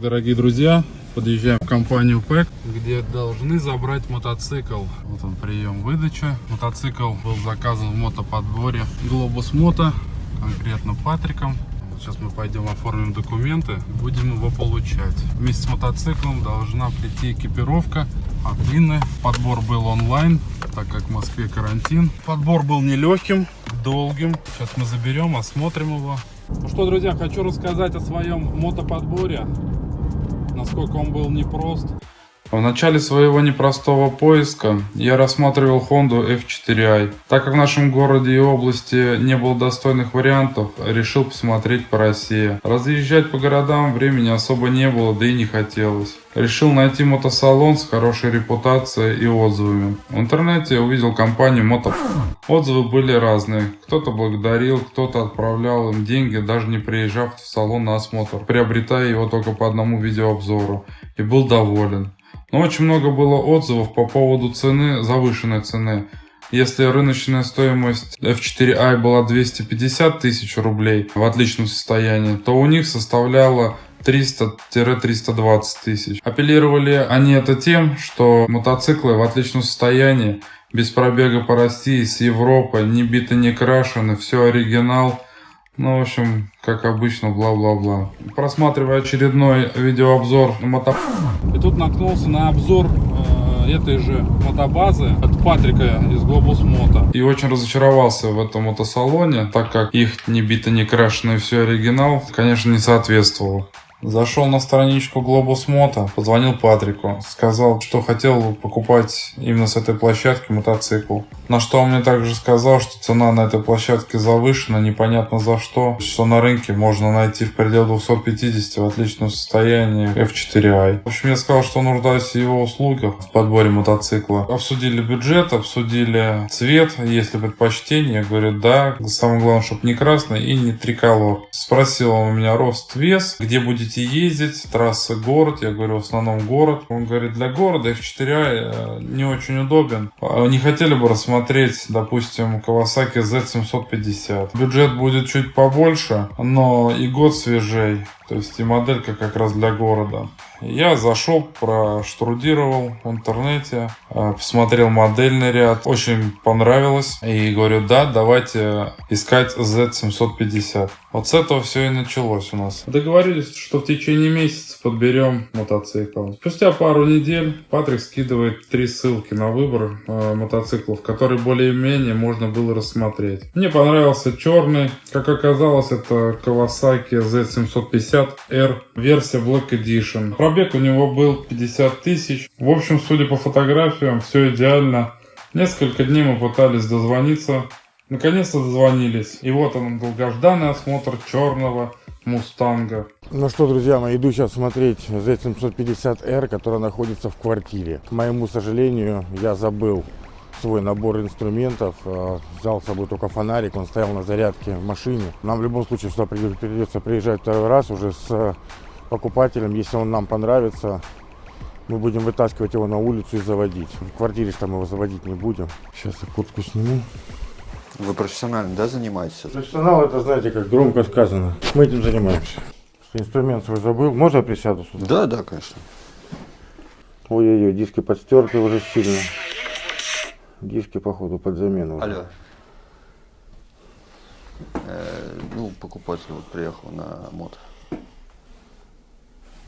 Дорогие друзья, подъезжаем в компанию ПЭК, где должны забрать мотоцикл. Вот он прием выдачи. Мотоцикл был заказан в мотоподборе Глобус Мото, конкретно Патриком. Сейчас мы пойдем оформим документы и будем его получать. Вместе с мотоциклом должна прийти экипировка от Инны. Подбор был онлайн, так как в Москве карантин. Подбор был нелегким, долгим. Сейчас мы заберем, осмотрим его. Ну что, друзья, хочу рассказать о своем мотоподборе насколько он был непрост. В начале своего непростого поиска я рассматривал Honda F4i. Так как в нашем городе и области не было достойных вариантов, решил посмотреть по России. Разъезжать по городам времени особо не было, да и не хотелось. Решил найти мотосалон с хорошей репутацией и отзывами. В интернете увидел компанию Мото. Отзывы были разные. Кто-то благодарил, кто-то отправлял им деньги, даже не приезжав в салон на осмотр, приобретая его только по одному видеообзору. И был доволен. Но очень много было отзывов по поводу цены, завышенной цены. Если рыночная стоимость F4i была 250 тысяч рублей в отличном состоянии, то у них составляла 300-320 тысяч. Апеллировали они это тем, что мотоциклы в отличном состоянии, без пробега по России, с Европы, не биты, не крашены, все оригинал. Ну, в общем, как обычно, бла-бла-бла. Просматривая очередной видеообзор мото... И тут наткнулся на обзор э, этой же мотобазы от Патрика из Globus Moto. И очень разочаровался в этом мотосалоне, так как их не бито, не крашеный, все оригинал, конечно, не соответствовал. Зашел на страничку Globus Moto, позвонил Патрику, сказал, что хотел покупать именно с этой площадки мотоцикл. На что он мне также сказал, что цена на этой площадке завышена, непонятно за что, что на рынке можно найти в пределах 250 в отличном состоянии F4i. В общем, я сказал, что нуждаюсь в его услугах в подборе мотоцикла. Обсудили бюджет, обсудили цвет, есть ли предпочтение. Я говорю, да. Самое главное, чтобы не красный и не триколор. Спросил он у меня рост, вес, где будет будете ездить, трасса город, я говорю, в основном город. Он говорит, для города F4i э, не очень удобен. Не хотели бы рассмотреть, допустим, Kawasaki Z750. Бюджет будет чуть побольше, но и год свежей. То есть и моделька как раз для города. Я зашел, проштудировал в интернете, э, посмотрел модельный ряд. Очень понравилось. И говорю, да, давайте искать Z750. Вот с этого все и началось у нас. Договорились, что в течение месяца подберем мотоцикл. Спустя пару недель Патрик скидывает три ссылки на выбор э, мотоциклов, которые более-менее можно было рассмотреть. Мне понравился черный. Как оказалось, это Kawasaki Z750R версия Black Edition. Пробег у него был 50 тысяч. В общем, судя по фотографиям, все идеально. Несколько дней мы пытались дозвониться Наконец-то дозвонились. И вот он, долгожданный осмотр черного Мустанга. Ну что, друзья мои, иду сейчас смотреть Z750R, которая находится в квартире. К моему сожалению, я забыл свой набор инструментов. А, взял с собой только фонарик, он стоял на зарядке в машине. Нам в любом случае сюда придется приезжать второй раз уже с покупателем. Если он нам понравится, мы будем вытаскивать его на улицу и заводить. В квартире что мы его заводить не будем. Сейчас я куртку сниму. Вы профессионально, да, занимаетесь? Профессионал, это, знаете, как громко сказано. Мы этим занимаемся. Инструмент свой забыл. Можно я присяду сюда? Да, да, конечно. Ой-ой-ой, диски подстерты уже сильно. Диски, походу, под замену. Алло. Э, ну, покупатель вот приехал на мод.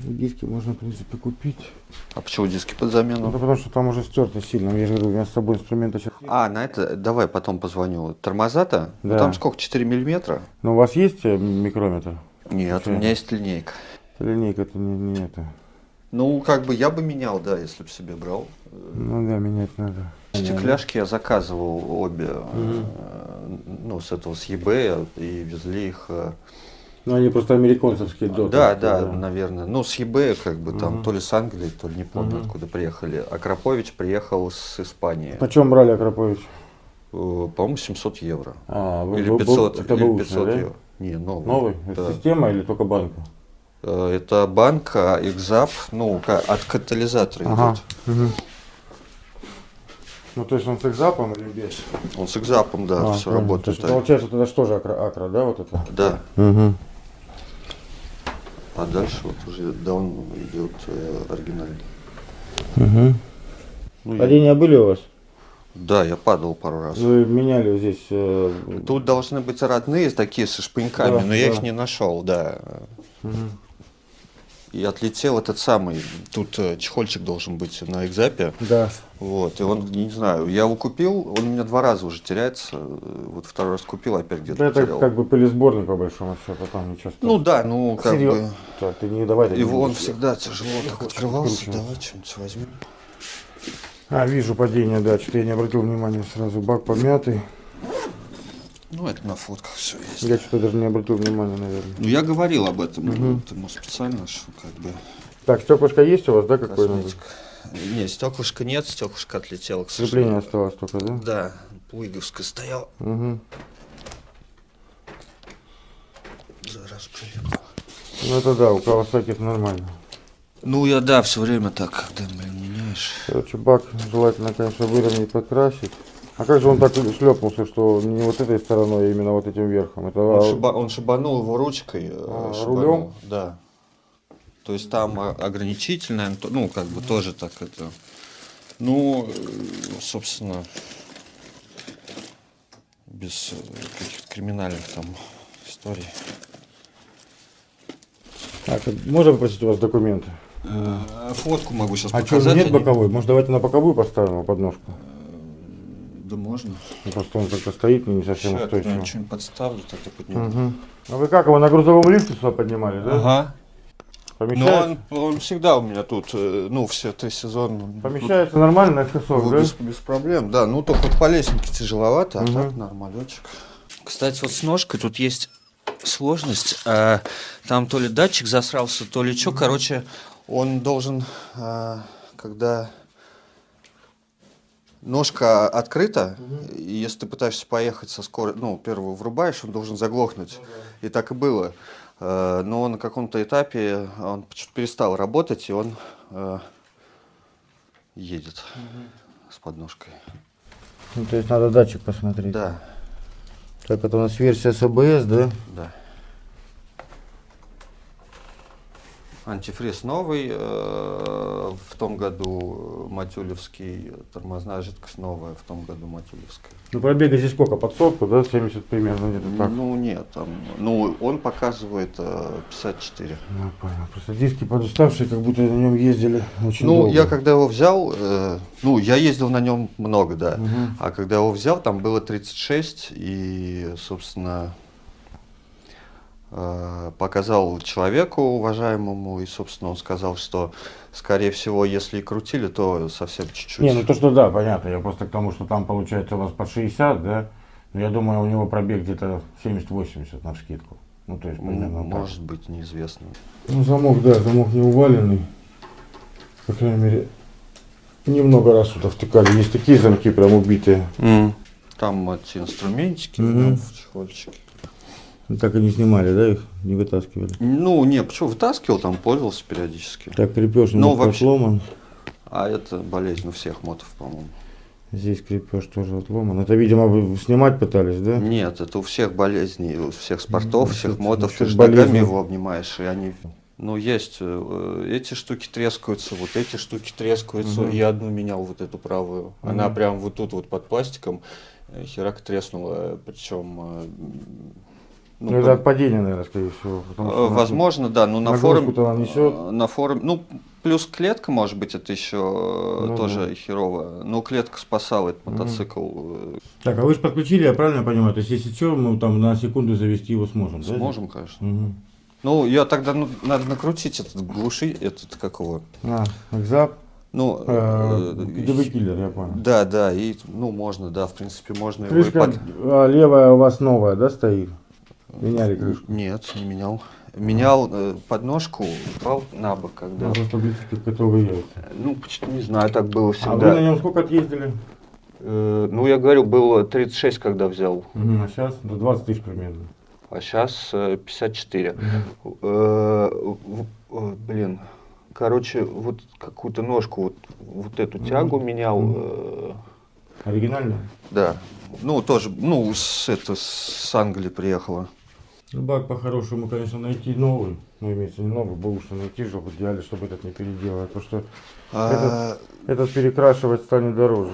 Диски можно, в принципе, купить. А почему диски под замену? Ну, потому что там уже стерто сильно. Я же говорю, у меня с собой инструмента сейчас... А, на это давай потом позвоню. Тормоза-то? Ну, да. Ну, там сколько, 4 миллиметра? Ну, у вас есть э, микрометр? Нет, Что? у меня есть линейка. Линейка это не, не это. Ну, как бы я бы менял, да, если бы себе брал. Ну да, менять надо. Стекляшки я заказывал обе, угу. ну, с этого, с eBay, и везли их э, ну, они просто американцевские доты. Да, да, да, наверное. Ну, с eBay, как бы, там, угу. то ли с Англии, то ли не помню, угу. откуда приехали. Акрапович приехал с Испании. На чем брали Акрапович? Э, по-моему, 700 евро. А, вы, или 500, был, это или 500 да? евро. Не, новый. Новый? Да. Это система или только банка? Э, это банка, экзап, ну, от катализатора ага. идет. Угу. Ну, то есть он с экзапом или без? Он с экзапом, да, а, все работает. То есть, получается, тогда что же акра, акра, да, вот это? Да. Угу. А дальше вот уже даун идет э, оригинальный. Угу. Ну, я- Падения были у вас? да, я падал пару раз. Вы меняли здесь... э, Тут должны быть родные такие со шпыньками, Да, но я да. их не нашел, да. мгм. И отлетел этот самый, тут э, чехольчик должен быть на экзапе, Да. вот, и он, не знаю, я его купил, он у меня два раза уже теряется, э, вот второй раз купил, опять где-то Это потерял. как бы пылесборник по большому счету, там ничего Ну да, ну как Серьё- бы, Так, ты не давай. его не он будешь. всегда тяжело так открывался, выкручиваться. давай что-нибудь возьмем. А, вижу падение, да, что-то я не обратил внимания сразу. Бак помятый. Ну это на фотках все есть. Я что-то даже не обратил внимания, наверное. Ну я говорил об этом, ну, это может специально, что как бы Так, стеклышко есть у вас, да, какое-нибудь? косметика. Не, стеклышка нет, стеклышко отлетело, к Крепление сожалению. осталось только, да? Да, Пуйговская стоял. Угу. Зараз прилипло. Ну это да, у Кавасаки это нормально. Ну, я, да, все время так, когда, блин, меняешь. Короче, бак желательно, конечно, выровнять, подкрасить. А как же он так шлепнулся, что не вот этой стороной, а именно вот этим верхом? Это Он, а, шиба- он шибанул его ручкой. э, А, шибанул, рулем? Да. То есть там а, ограничительное, ну, как бы тоже так это... Ну, э, собственно, без э, каких-то криминальных там историй. так, можно попросить у вас документы? Фотку могу сейчас А что, показать. нет я не- боковой? Может, давайте на боковую поставим подножку? Да можно. Ну, Просто он как-то стоит не совсем Сейчас устойчиво. что-нибудь подставлю, тогда подниму. Мгм. А вы как его на грузовом лифте сюда поднимали, да? Ага. Но Помещается? он, он всегда у меня тут, э, ну, все три сезона. Помещается нормально на часов, Ну, да? без, без проблем, да. Ну, только по лесенке тяжеловато, а Мгм. так нормалечек. Кстати, вот с ножкой тут есть сложность. А, там то ли датчик засрался, то ли что. Короче, он должен, а, когда ножка открыта, и если ты пытаешься поехать со скоростью, ну, первую врубаешь, он должен заглохнуть. И так и было. Э, Но на каком-то этапе он перестал работать, и он э, едет с подножкой. Ну, то есть надо датчик посмотреть. Да, Так, это у нас версия с АБС, да? да. Антифриз новый, э, в том году Матюлевский, тормозная жидкость новая, в том году Матюлевская. Ну, пробега здесь сколько? Под сотку, да? 70 примерно где-то так. Ну нет, там, ну он показывает э, 54. Ну, понял. Просто диски подуставшие, как будто на нем ездили очень Ну, долго. я когда его взял, э, ну, я ездил на нем много, да. Мгм. А когда его взял, там было 36, и, собственно, показал человеку уважаемому, и, собственно, он сказал, что, скорее всего, если и крутили, то совсем чуть-чуть. Не, ну то, что да, понятно. Я просто к тому, что там получается у вас по 60, да? Но я думаю, у него пробег где-то 70-80 на вскидку. Ну, то есть примерно так. Может быть, неизвестно. Ну, замок, да, замок не уваленный. По крайней мере, немного раз сюда втыкали. Есть такие замки прям убитые. Там эти инструментики Мгм. ну, в чехольчике. Ну, Так и не снимали, да, их? Не вытаскивали. Ну, не, почему вытаскивал, там пользовался периодически. Так, крепеж Ну, вообще- отломан. А это болезнь у всех мотов, по-моему. Здесь крепеж тоже отломан. Это, видимо, снимать пытались, да? Нет, это у всех болезней, у всех спортов, Ну, всех это мотов. Ты же ногами его обнимаешь, и они... Ну, есть, э, эти штуки трескаются, вот эти штуки трескаются. Мгм. Я одну менял, вот эту правую. Она Мгм. прям вот тут вот под пластиком, э, херак треснула, причем... Ну, ну, это от падения, наверное, скорее всего. что Э, она- Возможно, да, но на форуме, э, на форуме, ну плюс клетка, может быть, это еще э, Ну тоже да. херово. Но клетка спасала этот мотоцикл. Так, а вы же подключили, я правильно понимаю? То есть, если что, мы там на секунду завести его сможем, да? Сможем, конечно. Мгм. Ну, я тогда ну, надо накрутить этот глуши, этот как его. А, экзап, Ну, э, киллер, я понял. да, да, и ну можно, да, в принципе, можно его и Крышка под- а, левая у вас новая, да, стоит? Меняли крышку? Нет, не менял. Менял э, подножку, упал на бок, когда. Близко к готовые яйца. Ну, почти не знаю, так было А всегда. вы на нем сколько отъездили? Э, ну, я говорю, было 36, когда взял, Мгм, а сейчас до 20 тысяч примерно. а сейчас 54. Мгм. Э, э, блин, короче, вот какую-то ножку, вот, вот эту тягу менял, э, Оригинально? да. Ну, тоже, ну, с, это, с Англии приехала. Ну, бак по-хорошему, конечно, найти новый. Ну, имеется не новый, бэушный найти же, в идеале, чтобы этот не переделать. Потому что А, этот перекрашивать станет дороже.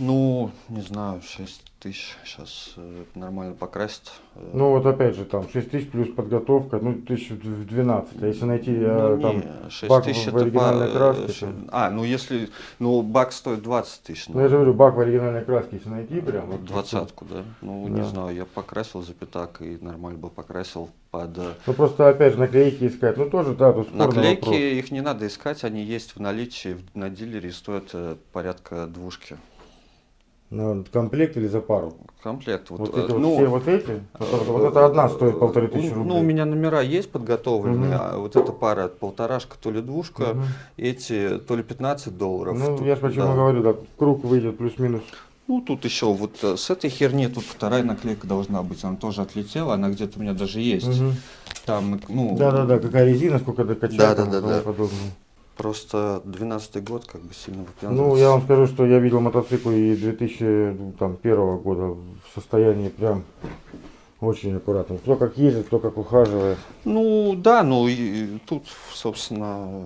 Ну, не знаю, 6 тысяч сейчас нормально покрасить. Э, Ну вот опять же там 6 тысяч плюс подготовка, ну тысяч в 12. А если найти э, Ну, там не, 6 бак тысяч в оригинальной по- краске, э, там. А, ну если, ну бак стоит 20 тысяч. Ну я же говорю, бак в оригинальной краске, если найти прям. вот Двадцатку, да? Ну, Да. не знаю, я покрасил за пятак и нормально бы покрасил под... э, Ну просто опять же наклейки искать. Ну тоже, да, тут Наклейки, вопрос. их не надо искать, они есть в наличии на дилере стоят э, порядка двушки. Ну, комплект или за пару? Комплект. Вот, Вот, э, эти вот ну, все вот эти? Вот, вот это одна стоит полторы тысячи ну, рублей. Ну, у меня номера есть подготовленные, Мгм. а вот эта пара полторашка, то ли двушка, Мгм. эти то ли 15 долларов. Ну, тут, я же почему да. говорю, да, круг выйдет плюс-минус. Ну, тут еще вот э, с этой херни, тут вторая наклейка должна быть, она тоже отлетела, она где-то у меня даже есть. Мгм. Там, ну, Да-да-да, какая резина, сколько докачать Да, просто 12 год как бы сильно Ну, выпендривается. я вам скажу, что я видел мотоциклы и 2001 года в состоянии прям очень аккуратно. Кто как ездит, кто как ухаживает. Ну, да, ну, и тут, собственно,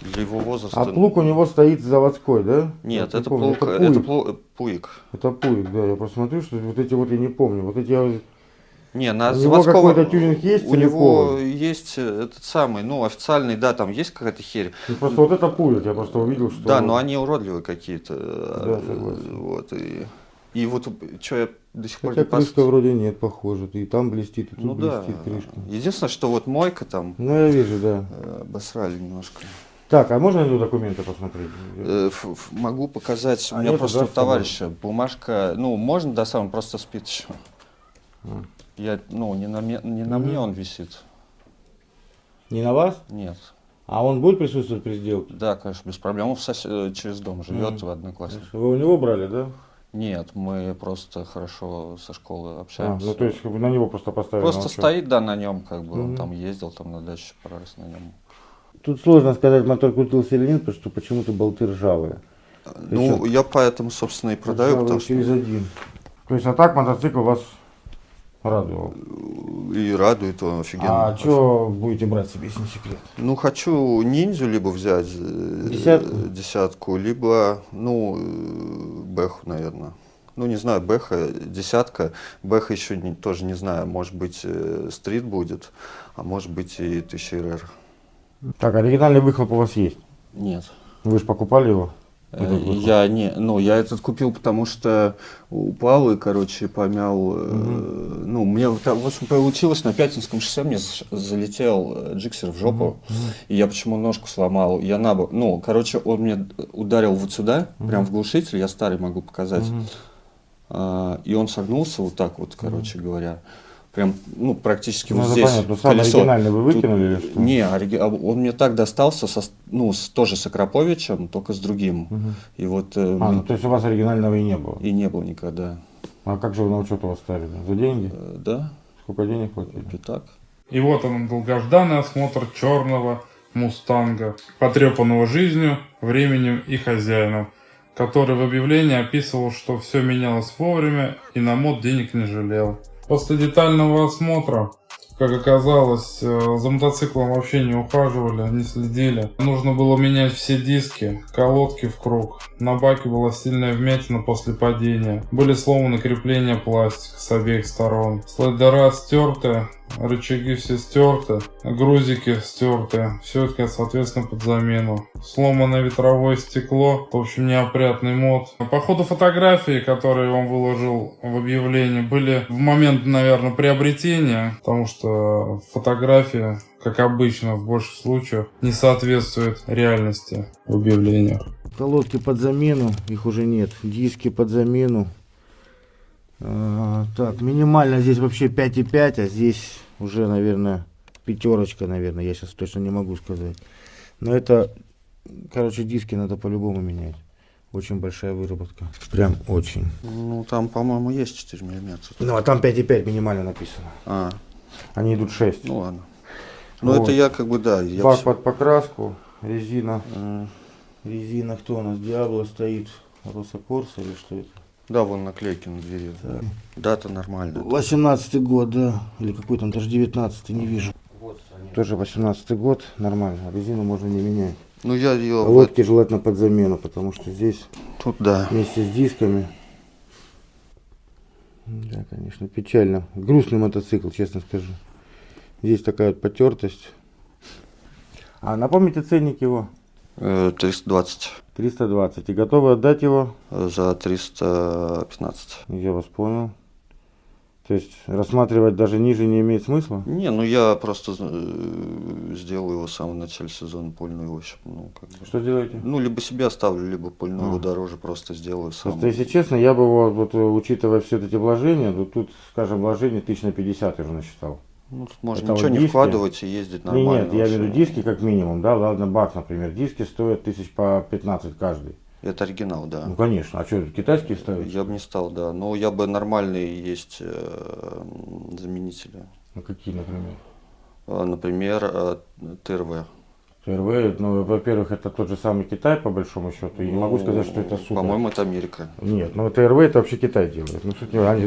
для его возраста... А плуг у него стоит заводской, да? Нет, Я не это, помню. плуг, это это пуик. плу- пуик. Это пуик, да. Я просто смотрю, что вот эти вот я не помню. Вот эти я- Не, на У него какой-то тюнинг есть У него есть э, этот самый, ну, официальный, да, там есть какая-то херь. ну, просто вот это пуик. Я просто увидел, что... Да, но они уродливые какие-то. Да, э, согласен. Вот, и, и вот что я до сих пор Хотя не пос- крышка вроде нет, похоже. И там блестит, и тут Ну да. блестит крышка. Единственное, что вот мойка там Ну, я вижу, да. э, обосрали немножко. Так, а можно на документы посмотреть? Ф- ф- Могу показать. У А меня просто да, у с собой? товарища бумажка. Ну, можно, да, сам он просто спит еще. А. Я, ну, не на, мне- не на Мгм. мне он висит. Не на вас? Нет. А он будет присутствовать при сделке? Да, конечно, без проблем. Он в сос- э, через дом живет Мгм. в однокласснике. Вы у него брали, да? Нет, мы просто хорошо со школы А, общаемся. ну то есть как бы на него просто поставили. Просто стоит, да, на нем, как бы, Мгм. он там ездил, там на даче пару раз на нем. Тут сложно сказать, мотор крутился или нет, потому что почему-то болты ржавые. Ну, Причем- я поэтому, собственно, и продаю, потому что через один. То есть, а так мотоцикл вас радовал. и радует он офигенно. А что будете брать себе, если не секрет? Ну, хочу ниндзю либо взять э, Десятку? десятку, либо, ну, э, бэху, наверное. Ну, не знаю, бэха, десятка. Бэха еще не- тоже не знаю, может быть, э, стрит будет, а может быть и 1000 РР. Так, оригинальный выхлоп у вас есть. Нет. Вы же покупали его? Я не, ну, я этот купил, потому что упал и, короче, помял. э, ну, мне так, в общем получилось на Пятинском шоссе мне залетел э, джиксер в жопу, и я почему ножку сломал. Я на бок, ну, короче, он мне ударил вот сюда, прям в глушитель, я старый могу показать, Мгм. А, и он согнулся вот так вот, короче говоря. Прям, ну, практически Ну, вот здесь понятно. Сам колесо. оригинальный вы Тут- выкинули или что? Не, ориги- а он мне так достался, со, ну, с- тоже с Акроповичем, только с другим. Мгм. И вот э, А, мы- ну то есть у вас оригинального и не было. и не было никогда. А как же вы на учет его ставили? За деньги? Э, Да, Сколько денег платили? пятак. И вот он, долгожданный осмотр черного мустанга, потрепанного жизнью, временем и хозяином, который в объявлении описывал, что все менялось вовремя и на мод денег не жалел. После детального осмотра, как оказалось, э, за мотоциклом вообще не ухаживали, не следили. Нужно было менять все диски, колодки в круг. На баке была сильная вмятина после падения. Были сломаны крепления пластика с обеих сторон. Слайдера стерты, рычаги все стерты, грузики стерты. Все это, соответственно, под замену. Сломанное ветровое стекло. В общем, неопрятный мод. По ходу фотографии, которые он выложил в объявлении, были в момент, наверное, приобретения, потому что фотография, как обычно, в больших случаях, не соответствует реальности в объявлениях. Колодки под замену, их уже нет. Диски под замену. А, так, минимально здесь вообще 5,5, а здесь уже, наверное, пятерочка, наверное. Я сейчас точно не могу сказать. Но это, короче, диски надо по-любому менять. Очень большая выработка. Прям очень. Ну, там, по-моему, есть 4 миллиметра. Ну, а там 5,5 минимально написано. А, Они идут 6. ну ладно. Ну, Вот. это я как бы, да. Я Бак всё- под покраску, резина. М, Резина кто у нас? Диабло стоит. Росокорса или что это? Да, вон наклейки на двери. Дата нормальная. 18 год, да. Или какой там, даже 19 не вижу. Тоже 18 год, нормально. Резину можно не менять. Ну я ее Лодки желательно под замену, потому что здесь тут да. вместе с дисками. Да, конечно, печально. Грустный мотоцикл, честно скажу. Здесь такая вот потертость. А напомните ценник его? Э, 320 320. И готовы отдать его? за 315. Я вас понял. То есть рассматривать даже ниже не имеет смысла? Не, ну я просто э, сделаю его в самом начале сезона польную, общем, ну как бы. Что делаете? Ну, либо себе оставлю, либо польную А. дороже просто сделаю сам. Просто, если честно, я бы его, вот, э, учитывая все эти вложения, то тут, скажем, вложение тысяч на 50 я уже насчитал. Ну, тут можно Это ничего вот не вкладывать и ездить нормально. нет, я имею в виду вообще. диски как минимум, да, ладно, бак, например, диски стоят тысяч по 15 каждый. Это оригинал, да. Ну, конечно, а что, китайские ставят? Я бы не стал, да. Но я бы нормальные есть э, заменители. Ну, какие, например? А, Например, э, ТРВ. ТРВ, ну, во-первых, это тот же самый Китай, по большому счету, и не могу Ну, сказать, что это супер. По-моему, это Америка. Нет, ну, ТРВ это вообще Китай делает. Ну, суть не- они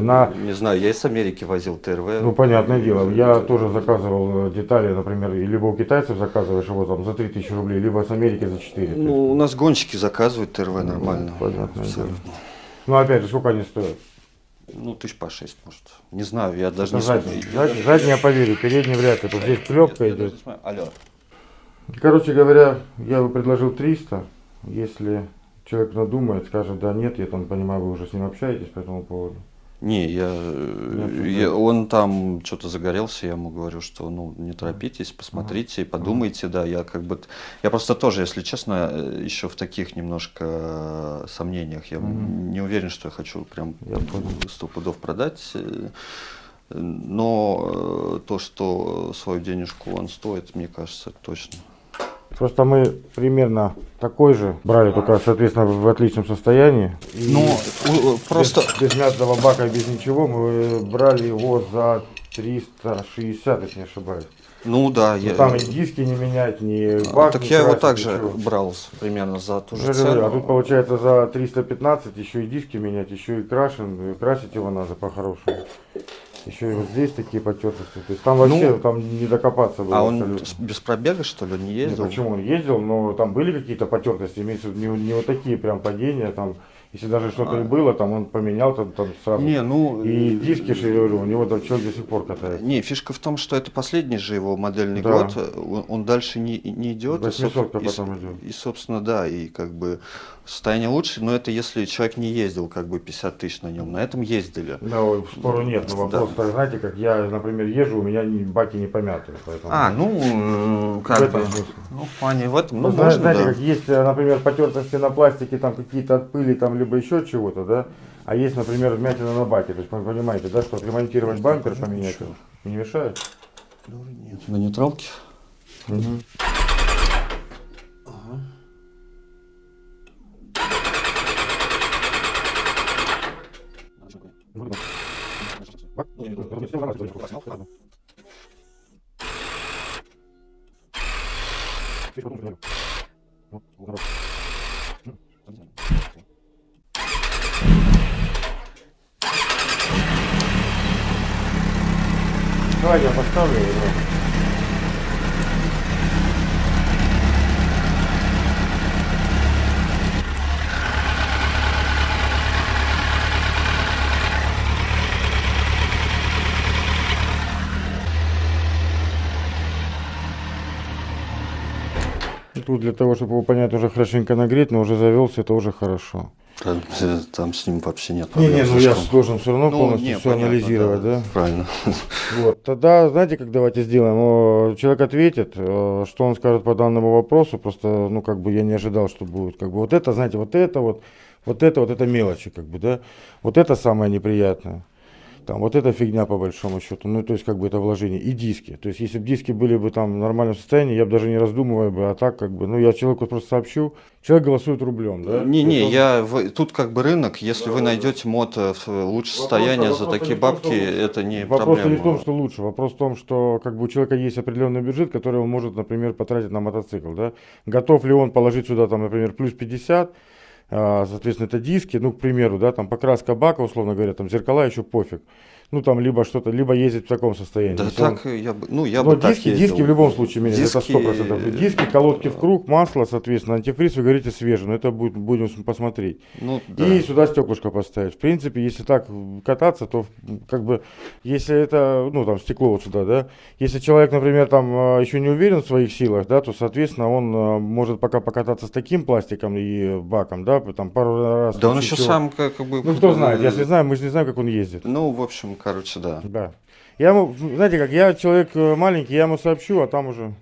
на Не знаю, я из Америки возил ТРВ. Ну, понятное дело. Я тоже заказывал э, детали, например, и либо у китайцев заказываешь его там за 3000 рублей, либо с Америки за 4. Ну, у нас гонщики заказывают ТРВ нормально. понятное Абсолютно. ну, опять же, сколько они стоят? Ну, тысяч по шесть, может. Не знаю, я даже Это не задний. смотрел. Зад- Задний я поверю, передний вряд ли. Тут здесь клепка идет. Алло. Короче говоря, я бы предложил 300. Если человек надумает, скажет, да, нет, я там понимаю, вы уже с ним общаетесь по этому поводу. Не, я, э, Нет, я- он там что-то загорелся, я ему говорю, что ну не торопитесь, посмотрите, подумайте, да, я как бы, я просто тоже, если честно, э, еще в таких немножко сомнениях, я не уверен, что я хочу прям сто пудов продать, э, но то, что свою денежку он стоит, мне кажется, точно. Просто мы примерно такой же брали, только, соответственно, в отличном состоянии. Ну, просто Без, без мятного бака, без ничего, мы брали его за 360, если не ошибаюсь. Ну да, Ну, я, Там и диски не менять, ни а, бак так не я его также ничего. брал примерно за ту же цену. А тут получается за 315 еще и диски менять, еще и крашен, и красить его надо по-хорошему. Еще и вот здесь такие потертости. То есть там вообще Ну, там не докопаться было А он абсолютно. без пробега, что ли, не ездил? почему он ездил, но там были какие-то потертости, имеется в виду не, не вот такие прям падения, там, если даже что-то и было, там он поменял там, там сразу. А. Не, ну... И э, диски, что я говорю, у него там человек до сих пор катается. Не, фишка в том, что это последний же его модельный Да. год, он, он дальше не, не идет. и, 800 и потом идет. И, собственно, да, и как бы состояние лучше, но это если человек не ездил как бы 50 тысяч на нем, на этом ездили. Да, ой, спору нет, но вопрос, так, знаете, как я, например, езжу, у меня баки не помятые, поэтому... А, ну, э, в как этом бы, смысле. ну, в плане в этом, Ну, ну, зна- можно, знаете, да. как есть, э, например, потертости на пластике, там какие-то от пыли, там, либо еще чего-то, да, а есть, например, вмятина на баке, то есть вы понимаете, да, что отремонтировать бампер, поменять, не мешает? На нейтралке? Давай я поставлю его. Тут для того, чтобы его понять, уже хорошенько нагреть, но уже завелся, это уже хорошо. Там, э, там с ним вообще нет Не, не, проблем ну я должен все равно Ну, полностью не, все понятно, анализировать, да? Правильно. Вот, тогда, знаете, как давайте сделаем? Человек ответит, э, что он скажет по данному вопросу, просто, ну, как бы я не ожидал, что будет, как бы, вот это, знаете, вот это вот, вот это, вот это мелочи, как бы, да, вот это самое неприятное. Там, вот эта фигня по большому счету, ну, то есть, как бы это вложение. И диски. То есть, если бы диски были бы там в нормальном состоянии, я бы даже не раздумывая бы, а так, как бы, ну, я человеку просто сообщу, человек голосует рублем, да? Не-не, есть он- я в- тут как бы рынок, если вы найдете мото в лучшее состояние за такие не в том, бабки, что это не Вопрос проблема. не в том, что лучше. Вопрос в том, что как бы у человека есть определенный бюджет, который он может, например, потратить на мотоцикл. Да? Готов ли он положить сюда, там, например, плюс 50, А, соответственно, это диски, ну, к примеру, да, там покраска бака, условно говоря, там зеркала еще пофиг. Ну, там либо что-то, либо ездить в таком состоянии. Да Если он- так я бы, ну я но бы так диски, ездил. диски в любом случае меняют, это Диски- 100%. Диски, колодки в круг, масло, соответственно, антифриз, вы говорите, свежий, но это будет, будем посмотреть. Ну, да. И сюда стеклышко поставить. В принципе, если так кататься, то как бы, если это, ну, там, стекло вот сюда, да, если человек, например, там а, еще не уверен в своих силах, да, то, соответственно, он может пока покататься с таким пластиком и баком, да, там пару раз. Да он еще сам как бы... Ну, кто знает, не знаю, мы же не знаем, как он ездит. Ну, в общем, короче, да. Да. Я ему, знаете как, я человек э, маленький, я ему сообщу, а там уже...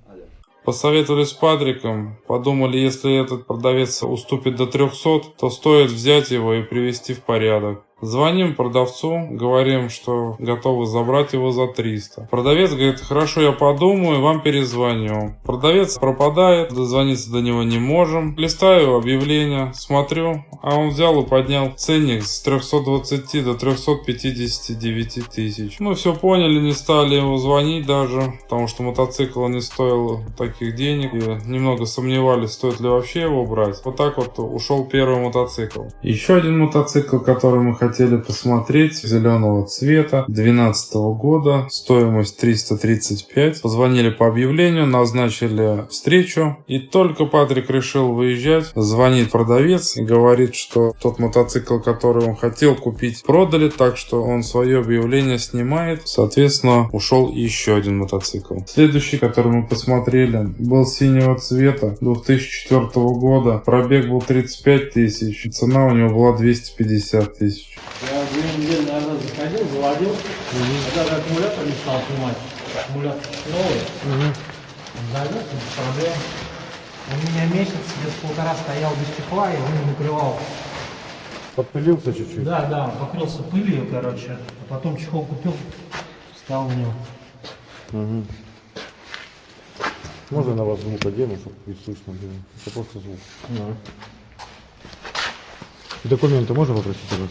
Посоветовались с Патриком, подумали, если этот продавец уступит до 300, то стоит взять его и привести в порядок. Звоним продавцу, говорим, что готовы забрать его за 300. Продавец говорит, хорошо, я подумаю, вам перезвоню. Продавец пропадает, дозвониться до него не можем. Листаю объявление, смотрю, а он взял и поднял ценник с 320 до 359 тысяч. Мы все поняли, не стали ему звонить даже, потому что мотоцикл не стоил таких денег. И немного сомневались, стоит ли вообще его брать. Вот так вот ушел первый мотоцикл. Еще один мотоцикл, который мы хотели посмотреть, зеленого цвета, 2012 года, стоимость 335. Позвонили по объявлению, назначили встречу. И только Патрик решил выезжать, звонит продавец и говорит, что тот мотоцикл, который он хотел купить, продали, так что он свое объявление снимает. Соответственно, ушел еще один мотоцикл. Следующий, который мы посмотрели, был синего цвета 2004 года. Пробег был 35 тысяч. Цена у него была 250 тысяч. Я две недели назад заходил, заводил, а даже аккумулятор не стал снимать. Аккумулятор новый. Завез, без проблем. У меня месяц, где-то полтора стоял без чехла, я его не накрывал. Подпылился чуть-чуть. Да, да, он покрылся пылью, короче. А потом чехол купил, встал в него. Можно на вас звук одену, чтобы и слышно было? Это просто звук. Документы можно попросить у вас?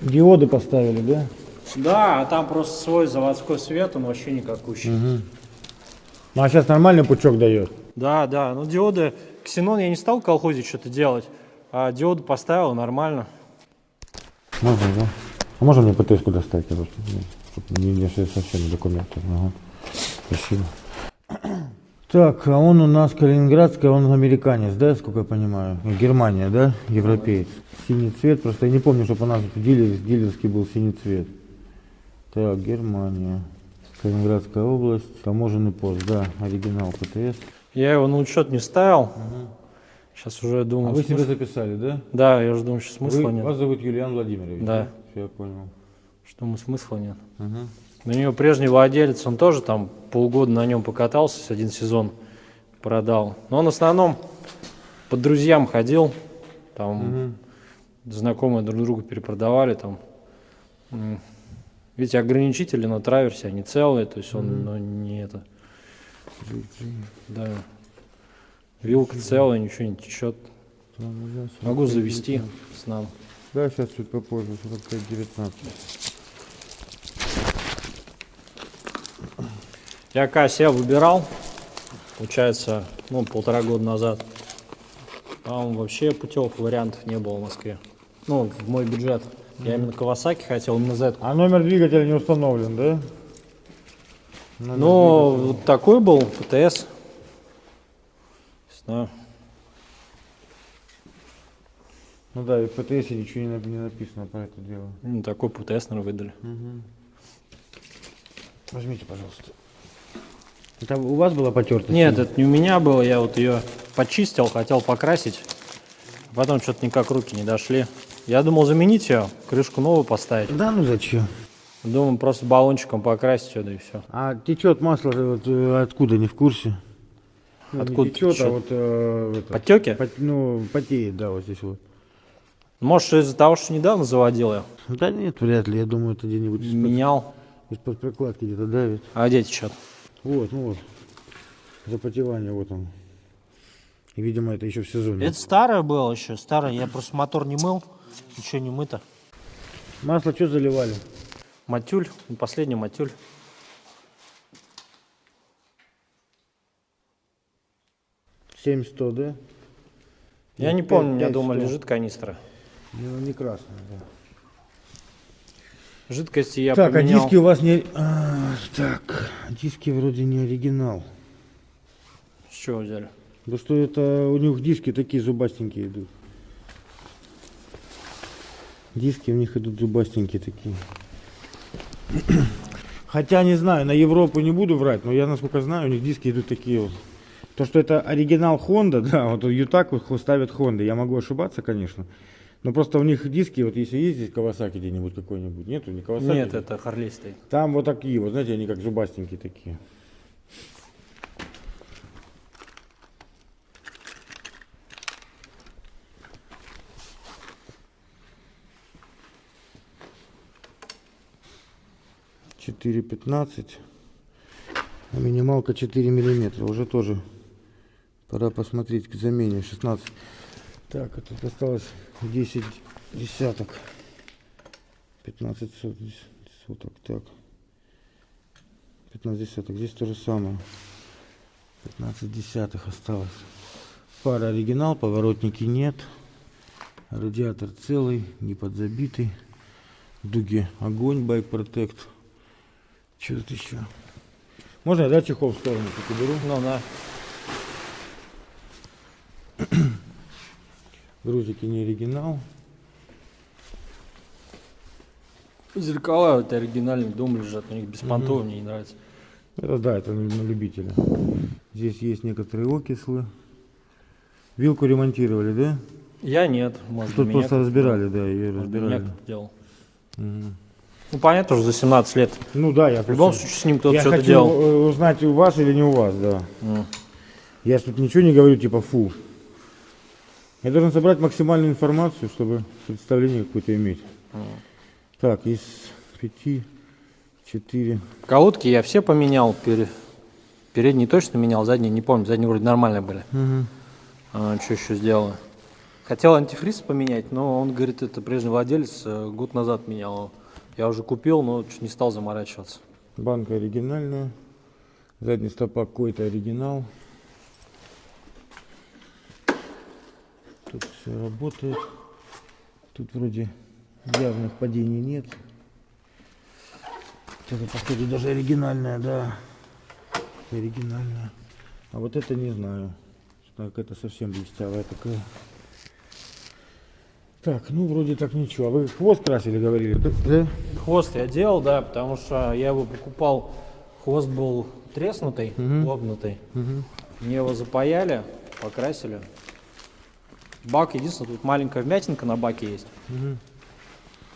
Диоды поставили, да? Да, а там просто свой заводской свет, он вообще никакущий. Ну а сейчас нормальный пучок дает. Да, да, ну диоды, ксенон я не стал в колхозе что-то делать, а диоды поставил нормально. Можно, да? А можно мне ПТС-ку достать, короче? Чтобы не, не совсем документы. Ага. Спасибо. Так, а он у нас калининградский, он американец, да, сколько я понимаю? Германия, да? Европеец. Синий цвет, просто я не помню, чтобы у нас дилер, дилерский был синий цвет. Так, Германия. Калининградская область, таможенный пост, да, оригинал ПТС. Я его на учет не ставил. Сейчас уже А думаю. вы смысл- себя записали, да? Да, я уже думаю, что смысла Вы- нет. вас зовут Юлиан Владимирович? Да. Всё, я понял. Что мы смысла нет. Мгм. У него прежний владелец, он тоже там полгода на нем покатался, один сезон продал. Но он в основном по друзьям ходил, там знакомые друг другу перепродавали, там. Ведь ограничители на траверсе, они целые, то есть он ну, не это. Да. Вилка целая, ничего не течет. Могу завести с нам. Да, сейчас чуть попозже, 45-19. Я КСЯ выбирал, получается, ну, полтора года назад. Там вообще путевых вариантов не было в Москве. Ну, в мой бюджет. Я именно Кавасаки хотел, именно Z. А номер двигателя не установлен, да? Номер Ну, двигателя. вот такой был, ПТС. Не знаю. Ну да, и в ПТС ничего не, не написано про это дело. Ну, такой ПТС, наверное, выдали. Возьмите, пожалуйста. Это у вас была потертость? Нет, это не у меня было, я вот ее почистил, хотел покрасить. Потом что-то никак руки не дошли. Я думал заменить ее, крышку новую поставить. Да, ну зачем? Думаю, просто баллончиком покрасить сюда и все. А течет масло вот, э, откуда, не в курсе? Ну, Откуда не течет, течет? а вот... э, это, Подтеки? пот- ну, потеет, да, вот здесь вот. Может, из-за того, что недавно заводил я, Да нет, вряд ли, я думаю, это где-нибудь менял, из-под прокладки где-то давит. а где течет? Вот, ну вот. Запотевание вот он. И, видимо, это еще в сезоне. Это старое было еще, старое. Я просто мотор не мыл, ничего не мыто. Масло что заливали? Матюль, последний матюль. Семь сто, да? Я ну, не помню, у меня дома лежит канистра. Не, не красная, да. Жидкости я так, поменял. а диски у вас не... а, так, диски вроде не оригинал. С чего взяли? Да что это, у них диски такие зубастенькие идут. Диски у них идут зубастенькие такие. Хотя не знаю, на Европу не буду врать, но я насколько знаю, у них диски идут такие вот. То, что это оригинал Honda, да, вот Ютак вот ставят Honda, я могу ошибаться, конечно. Но просто у них диски, вот если есть здесь Кавасаки где-нибудь какой-нибудь, нету, не Кавасаки? Нет, это Харлей стоит. Там вот такие вот, знаете, они как зубастенькие такие. Четыре пятнадцать. А минималка 4 миллиметра. Уже тоже пора посмотреть к замене. 16. Так, а тут осталось 10 десяток. 15 сот- соток. Так. 15 десяток. Здесь то же самое. 15 десятых осталось. Пара оригинал, поворотники нет. Радиатор целый, не подзабитый. Дуги огонь, байк протект. Что тут еще? Можно я, да, чехол в сторону чуть уберу? Ну да. Грузики не оригинал. Зеркала вот оригинальный дом лежат, у них беспонтовые, мне не нравится. Это да, это на любителя. Здесь есть некоторые окислы. Вилку ремонтировали, да? Я нет, может Тут меня просто разбирали, да, ее может, меня разбирали. кто-то делал. Мгм. Ну понятно, уже за 17 лет. Ну да, я В любом случае с ним кто-то Я что-то делал. э, узнать, у вас или не у вас, да. М. Я ж тут ничего не говорю, типа фу. Я должен собрать максимальную информацию, чтобы представление какое-то иметь. Так, из пяти, четыре. Колодки я все поменял. пере- Передние точно менял, задние не помню. Задние вроде нормальные были. А, что еще сделал? Хотел антифриз поменять, но он говорит, это прежний владелец э, год назад менял. Я уже купил, но не стал заморачиваться. Банка оригинальная. Задний стопак какой-то оригинал. Тут все работает. Тут вроде явных падений нет. Это, походу, даже оригинальная, да. Оригинальная. А вот это не знаю. Так, это совсем блестявая такая. Так, ну вроде так ничего. А вы хвост красили, говорили? Да? Хвост я делал, да, потому что я его покупал, хвост был треснутый, лопнутый. Мне его запаяли, покрасили. Бак, единственное, тут маленькая вмятинка на баке есть.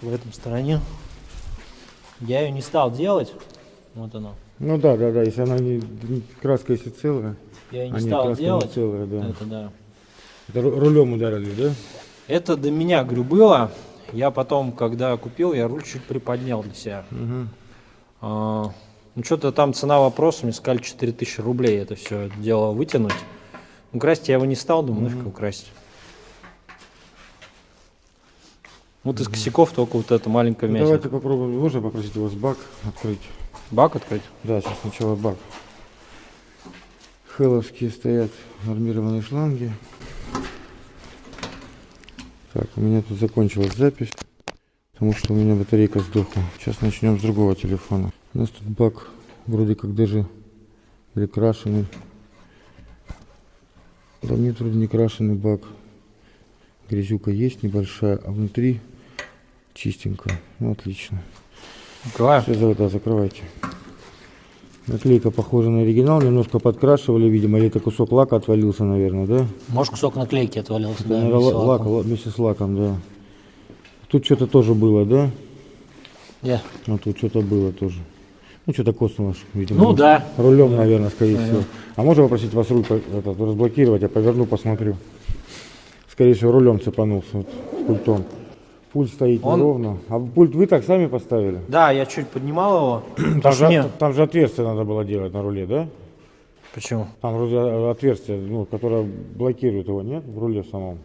В этом стороне. Я ее не стал делать. Вот она. Ну да, да, да, если она не, краска если целая. Я ее не А нет, стал краска не делать. целая, да. Это да. Это ру- рулем ударили, да? Это до меня, говорю, было. Я потом, когда купил, я руль чуть приподнял для себя. А, ну, что-то там цена вопроса, мне сказали 4000 рублей это все дело вытянуть. Ну, красить я его не стал, думаю, нафиг его красить. Вот из косяков только вот эта маленькая Ну, вмятина. давайте попробуем. Можно попросить вас бак открыть? Бак открыть? Да, сейчас сначала бак. Хелловские стоят армированные шланги. Так, у меня тут закончилась запись, потому что у меня батарейка сдохла. Сейчас начнем с другого телефона. У нас тут бак вроде как даже или крашеный. Да нет, вроде не крашеный бак. Грязюка есть небольшая, а внутри чистенько. Ну, отлично. Открываю. Все, да, закрывайте. Наклейка похожа на оригинал, немножко подкрашивали, видимо, или это кусок лака отвалился, наверное, да? Может, кусок наклейки отвалился, да, наверное, вместе лак, лаком. ла- вместе с лаком, да. Тут что-то тоже было, да? Я. А тут что-то было тоже. Ну, что-то коснулось, видимо. Ну да. Рулем, наверное, скорее всего. А можно попросить вас руль по- этот, разблокировать, я поверну, посмотрю. Скорее всего, рулем цепанулся, вот, пультом. Пульт стоит Он- неровно. А пульт вы так сами поставили? Да, я чуть поднимал его. Там же, мне- там же отверстие надо было делать на руле, да? Почему? Там вроде отверстие, ну, которое блокирует его, нет? В руле самом.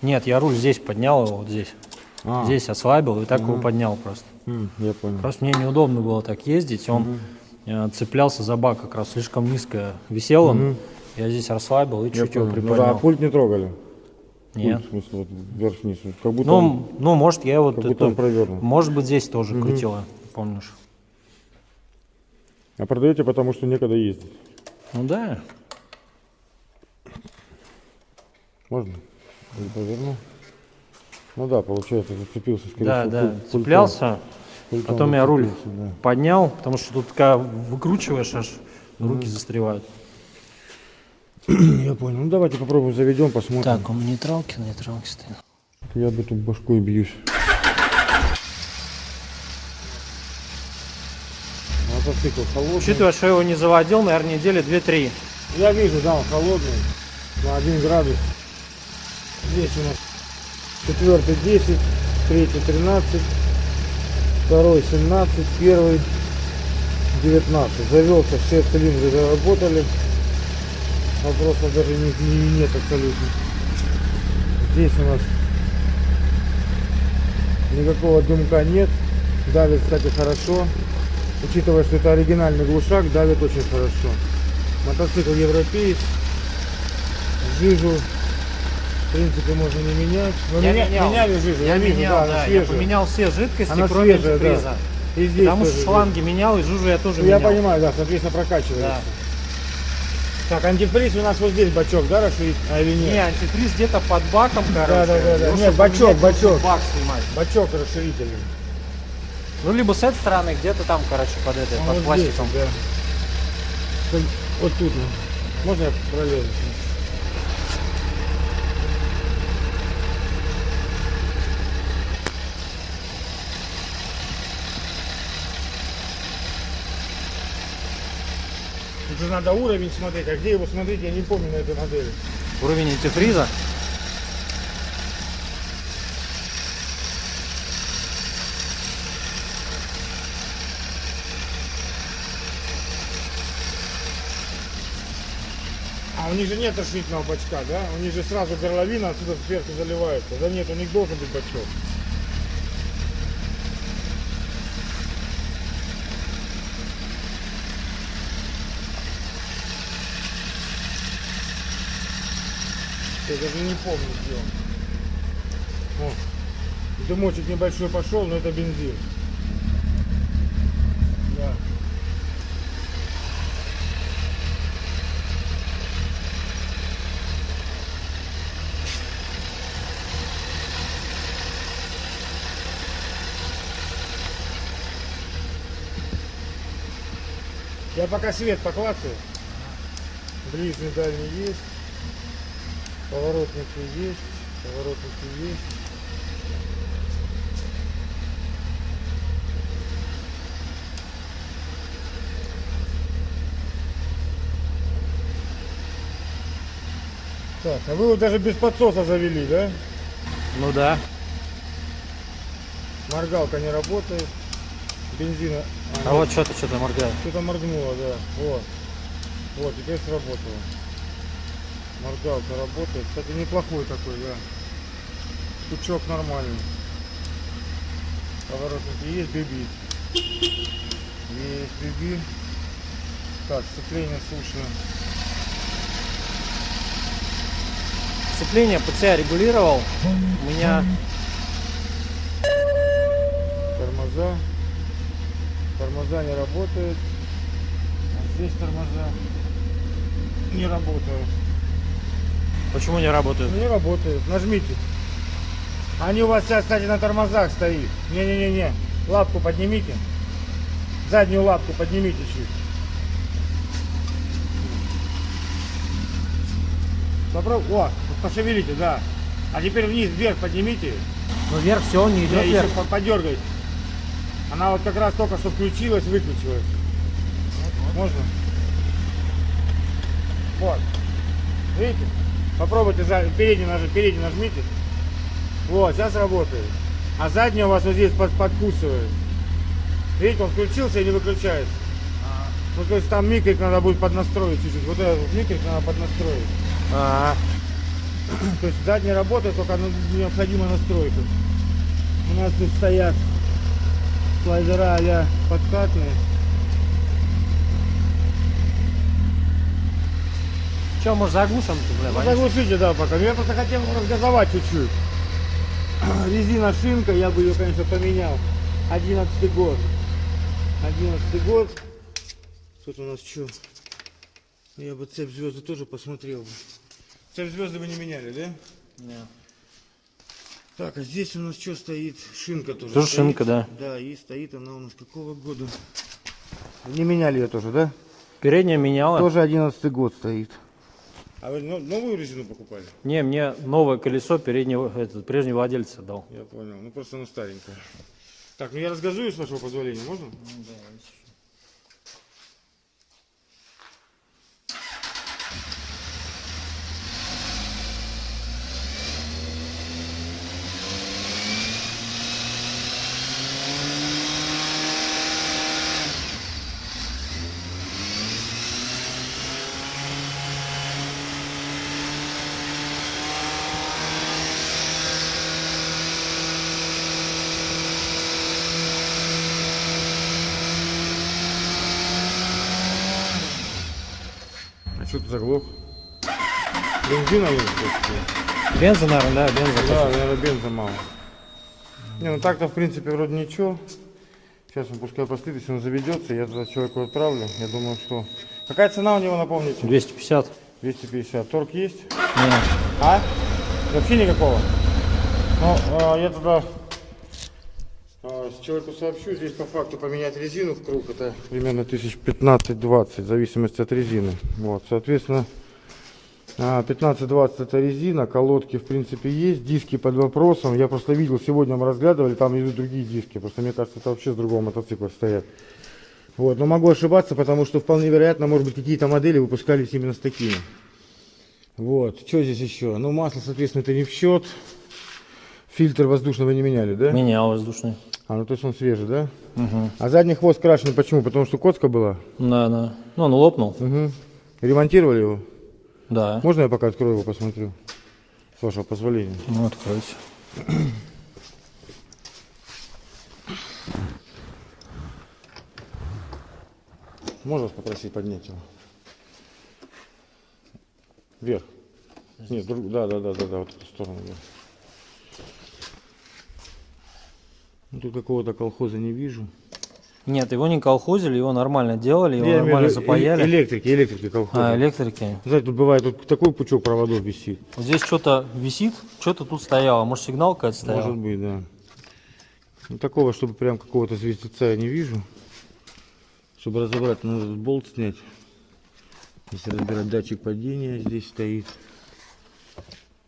Нет, я руль здесь поднял его, вот здесь. А. Здесь ослабил и так его поднял просто. М, я понял. Просто мне неудобно было так ездить. Он э, цеплялся за бак как раз слишком низко висел он. Я здесь расслабил и Я чуть его понял. Ну да, приподнял. а пульт не трогали? Нет. В смысле, вот вверх-вниз. Как будто он- Ну, ну, может, я вот как будто это- он провернут. Может быть, здесь тоже крутила, помнишь? А продаете, потому что некогда ездить. Ну да. Можно? Или поверну? Ну да, получается, зацепился, скорее Да, всего, да, пультом. цеплялся, Пультом потом я руль да. поднял, потому что тут когда выкручиваешь, аж руки застревают. Я понял. Ну давайте попробуем заведем, посмотрим. Так, он в нейтралке, на нейтралке стоит. Я бы тут башкой бьюсь. Мотоцикл холодный. Учитывая, что я его не заводил, наверное, недели 2-3. Я вижу, да, он холодный. На 1 градус. Здесь у нас четвертый 10, третий 13, второй 17, первый 19. Завелся, все цилиндры заработали. Вопросов даже не, не- нет абсолютно. Здесь у нас никакого дымка нет. Давит, кстати, хорошо. Учитывая, что это оригинальный глушак, давит очень хорошо. Мотоцикл европеец. Жижу, в принципе, можно не менять. Но Я меня- менял. меняли жижу, Я вижу, менял, да, она да, я поменял все жидкости, Она кроме свежая, да. И здесь Потому что шланги менял, и жужу я тоже жижа. Я менял. понимаю, да, соответственно, прокачивается. Да. Так, антифриз у нас вот здесь бачок, да, расширить? А или нет? Не, антифриз где-то под баком, короче. да, да, да. Ну, Нет, бачок, бачок. Бак снимать. Бачок расширительный. Ну, либо с этой стороны, где-то там, короче, под этой, А под вот здесь, пластиком. да. Вот- тут. Можно я пролезу? Тут же надо уровень смотреть, а где его смотреть, я не помню на этой модели. Уровень антифриза. А у них же нет расширительного бачка, да? У них же сразу горловина отсюда сверху заливается. Да нет, у них должен быть бачок. Я даже не помню, где он. О, дымочек небольшой пошел, но это бензин. Да. Я пока свет поклацаю. Ближний дальний есть. Поворотники есть. Поворотники есть. Так, а вы его даже без подсоса завели, да? Ну да. Моргалка не работает. Бензина. А вот что-то, что-то моргает. Что-то моргнуло, да. Вот. Вот, теперь сработало. Моргалка работает. Кстати, неплохой такой, да. Стучок нормальный. Поворотники есть, биби. Есть биби. Так, сцепление слушаем. Сцепление себя регулировал. У меня Тормоза. Тормоза не работают. А здесь тормоза не работают. Почему не работает? Не работает. Нажмите. Они у вас сейчас, кстати, на тормозах стоит. Не-не-не-не. Лапку поднимите. Заднюю лапку поднимите чуть. Попробуй. О, вот пошевелите, да. А теперь вниз, вверх поднимите. Ну вверх все, он не идет еще вверх. по- подергайте. Она вот как раз только что включилась, выключилась. Можно? Вот. Видите? Попробуйте передний нажать, передний нажмите. Вот, сейчас работает. А задний у вас вот здесь под, подкусывает. Видите, он включился и не выключается. Ну, то есть там микрик надо будет поднастроить чуть-чуть. Вот этот вот микрик надо поднастроить. А, То есть задний работает, только необходима настройка. У нас тут стоят слайдера а подкатные. Че, может заглушим? Бля, Ну, заглушите, да, пока. Ну, Я просто хотел разгазовать чуть-чуть. Резина шинка, я бы ее, конечно, поменял. 11 год. 11 год. Тут у нас что? Я бы цепь звезды тоже посмотрел бы. Цепь звезды вы не меняли, да? Не. Так, а здесь у нас что стоит? Шинка тоже. Тоже стоит. шинка, да. Да, и стоит она у нас какого года? Не меняли ее тоже, да? Передняя меняла. Тоже 11 год стоит. А вы но- новую резину покупали? Не, мне новое колесо переднего, этот, прежнего владельца дал. Я понял. Ну просто оно старенькое. Так, ну я разгазую, с вашего позволения, можно? А Бензина нет? просто? Бенза, наверное, да, бенза. Да, наверное, бенза мало. Не, ну так-то в принципе вроде ничего. Сейчас он пускай постоит, если он заведется, я туда человеку отправлю. Я думаю, что... Какая цена у него, напомните? 250. 250. Торг есть? Не. А? Вообще никакого? Ну, а, я тогда а, с человеку сообщу. Здесь по факту поменять резину в круг. Это примерно 1015-20, в зависимости от резины. Вот, соответственно, 15-20 это резина, колодки в принципе есть, диски под вопросом. Я просто видел, сегодня мы разглядывали, там идут другие диски. Просто мне кажется, это вообще с другого мотоцикла стоят. Вот, но могу ошибаться, потому что вполне вероятно, может быть, какие-то модели выпускались именно с такими. Вот, что здесь еще? Ну, масло, соответственно, это не в счет. Фильтр воздушного не меняли, да? Менял воздушный. А, ну то есть он свежий, да? Угу. А задний хвост крашеный почему? Потому что коцка была? Да, да. Ну, он лопнул. Угу. Ремонтировали его? Да. Можно я пока открою его, посмотрю? С вашего позволения. Ну, откройте. Можно вас попросить поднять его? Вверх. Нет, друг... да, да, да, да, да, вот эту сторону. Да. Ну, тут какого-то колхоза не вижу. Нет, его не колхозили, его нормально делали, его Я нормально запаяли. Электрики, электрики колхоза. А, электрики. Знаете, тут бывает вот такой пучок проводов висит. Вот здесь что-то висит, что-то тут стояло. Может, сигнал какая-то стояла? Может быть, да. Ну, такого, чтобы прям какого-то звездеца я не вижу. Чтобы разобрать, этот болт снять. Если разбирать датчик падения, здесь стоит.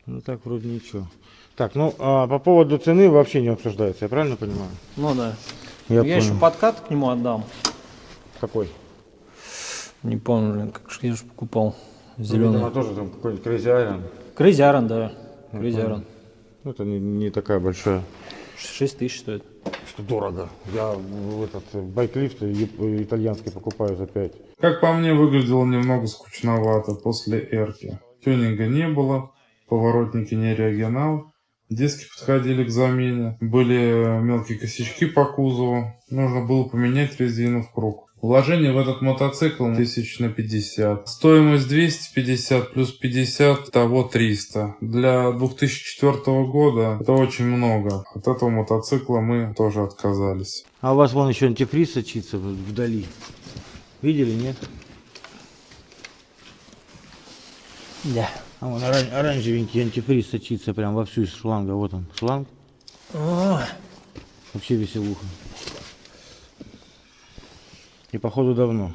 Ну так вроде ничего. Так, ну а по поводу цены вообще не обсуждается, я правильно понимаю? Ну да. Я, Я, еще подкат к нему отдам. Какой? Не помню, блин, как же я же покупал. Ну, Зеленый. видимо, тоже там какой-нибудь Crazy Iron. Crazy Iron, да. Crazy Iron. Ну, это не, не такая большая. 6 тысяч стоит. Что дорого. Я в этот э, Bike Lift э, итальянский покупаю за 5. Как по мне, выглядело немного скучновато после эрки. Тюнинга не было, поворотники не оригинал, диски подходили к замене, были мелкие косячки по кузову, нужно было поменять резину в круг. Вложение в этот мотоцикл тысяч на 50. Стоимость 250 плюс 50, того 300. Для 2004 года это очень много. От этого мотоцикла мы тоже отказались. А у вас вон еще антифриз сочится вдали. Видели, нет? Да. А вон оран- оранжевенький антифриз сочится прям во всю из шланга. Вот он, шланг. Вообще веселуха. И походу давно.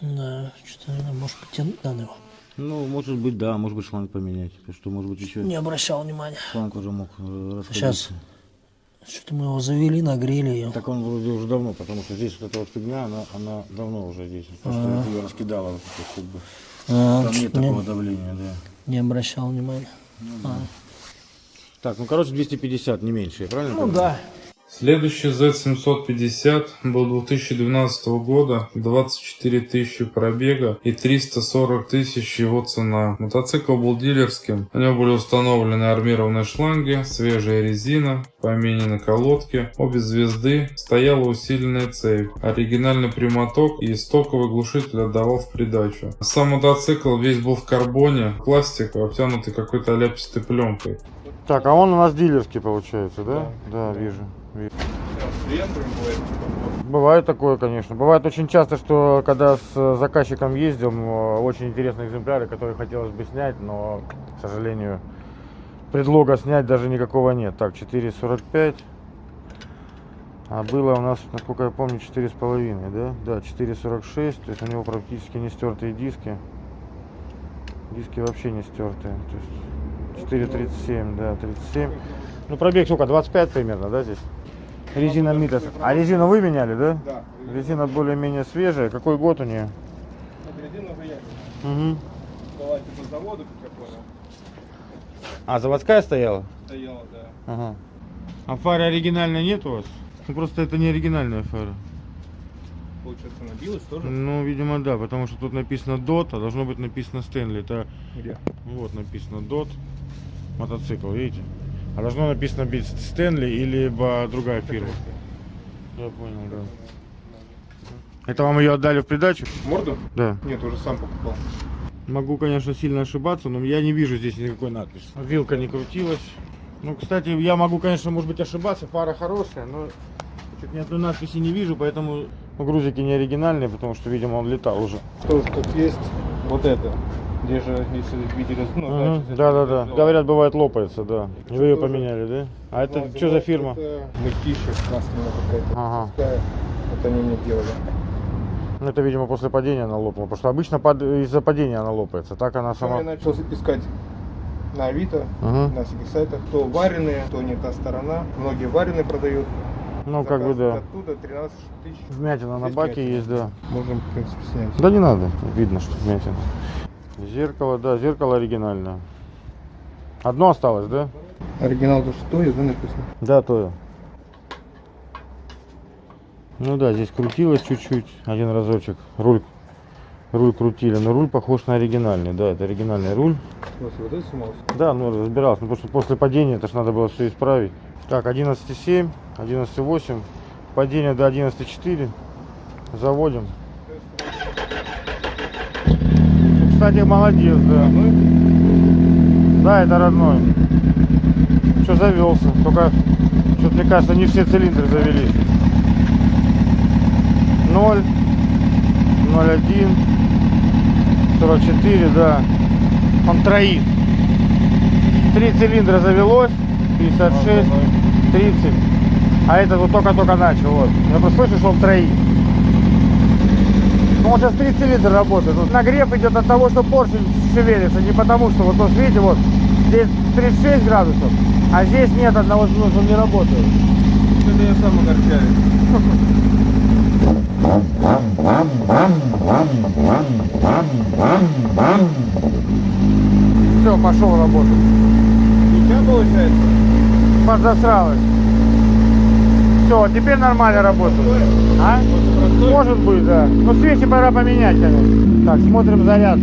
Да, что-то надо, может потянуть надо его. Ну, может быть, да, может быть шланг поменять. Потому что, может быть, еще Не обращал внимания. шланг уже мог э, расходиться. Сейчас. Что-то мы его завели, нагрели ее. Так он вроде уже давно, потому что здесь вот эта вот фигня, она, она давно уже здесь. Просто ее раскидала вот это как бы. А, Там нет что-то не, такого давления, да. не обращал внимания. Так, ну короче 250, не меньше, я правильно Ну понимаю? да. Следующий Z750 был 2012 года, 24 тысячи пробега и 340 тысяч его цена. Мотоцикл был дилерским, на нем были установлены армированные шланги, свежая резина, поменены колодки, обе звезды, стояла усиленная цепь, оригинальный прямоток и стоковый глушитель отдавал в придачу. Сам мотоцикл весь был в карбоне, пластик, обтянутый какой-то ляпистой пленкой. Так, а он у нас дилерский получается, да? Да, вижу. вижу. Бывает такое, конечно. Бывает очень часто, что когда с заказчиком ездим, э, очень интересные экземпляры, которые хотелось бы снять, но, к сожалению, предлога снять даже никакого нет. Так, 4,45. А было у нас, насколько я помню, 4,5, да? Да, 4,46. То есть у него практически не стертые диски. Диски вообще не стертые. То есть 4,37, да, 37. Ну, пробег сколько? 25 примерно, да, здесь? Резина Митас. А резину вы меняли, да? Да. Резина более-менее свежая. Какой год у нее? Вот резина уже я Угу. была типа завода, как я понял. А, заводская стояла? Стояла, да. Ага. А фары оригинальной нет у вас? Ну, просто это не оригинальная фара. Получается, набилась тоже? Ну, видимо, да, потому что тут написано DOT, а должно быть написано Стэнли. Это Где? вот написано DOT. Мотоцикл, видите? А должно написано быть Стэнли или либо другая фирма. Я понял, да. Это вам ее отдали в придачу? Морду? Да. Нет, уже сам покупал. Могу, конечно, сильно ошибаться, но я не вижу здесь никакой надписи. Вилка не крутилась. Ну, кстати, я могу, конечно, может быть, ошибаться. Фара хорошая, но тут ни одной надписи не вижу, поэтому ну, грузики не оригинальные, потому что, видимо, он летал уже. Тоже тут есть вот это. Где же, если видели, ну, Мгм. значит, Да, да, да. это- Говорят, бывает лопается, да. И вы ее поменяли, да? А это Ну, что за фирма? Это мультища красная какая-то. Ага. Вот они мне делали. Ну, это, видимо, после падения она лопнула. Потому что обычно под- из-за падения она лопается. Так она Сам я сама. начал искать на Авито, Мгм. на всяких сайтах. То вареные, то не та сторона. Многие вареные продают. Ну, как бы, Заказ да. Оттуда 13 тысяч. Вмятина на баке вмятина? есть, да. Можем, в принципе, снять. Да не надо, видно, что вмятина. Зеркало, да, зеркало оригинальное. Одно осталось, да? Оригинал то что, да, написано? Да, то. Ну да, здесь крутилось чуть-чуть, один разочек. Руль, руль крутили, но руль похож на оригинальный, да, это оригинальный руль. Да, ну разбирался, ну, потому что после падения это ж надо было все исправить. Так, 11.7, 11.8, падение до 11.4, заводим. Ну, Кстати, молодец, да. Да, это родной. Что завелся, только что-то мне кажется, не все цилиндры завелись. 0, 0,1, 44, да. Он троит. Три цилиндра завелось, 56, 30. А этот вот только-только начал. Вот. Я просто слышу, что он троит. Ну, он сейчас три цилиндра работает. Вот нагрев идет от того, что поршень шевелится, не потому что, вот, вот видите, вот здесь 36 градусов, а здесь нет одного, ну, он не работает. Это я сам огорчаюсь. Все, пошел работать. Ничего получается? Подзасралась. Все, теперь нормально работает. А? Может быть, да. Но свечи пора поменять, конечно. Так, смотрим заряд.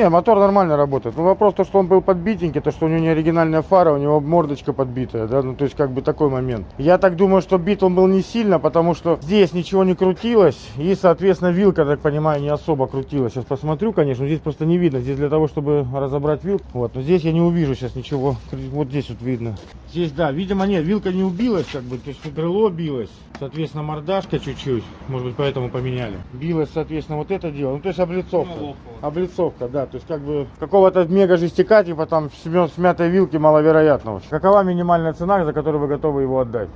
Не, мотор нормально работает. Ну вопрос то, что он был подбитенький, то, что у него не оригинальная фара, у него мордочка подбитая, да, ну то есть как бы такой момент. Я так думаю, что бит он был не сильно, потому что здесь ничего не крутилось, и, соответственно, вилка, так понимаю, не особо крутилась. Сейчас посмотрю, конечно, здесь просто не видно. Здесь для того, чтобы разобрать вилку, вот, но здесь я не увижу сейчас ничего. Вот здесь вот видно. Здесь, да, видимо, нет, вилка не убилась, как бы, то есть крыло билось, соответственно, мордашка чуть-чуть, может быть, поэтому поменяли. Билось, соответственно, вот это дело, ну то есть облицовка. Облицовка, да. То есть как бы какого-то мега жестяка, типа там смё- смятой вилки маловероятно. вообще. Какова минимальная цена, за которую вы готовы его отдать?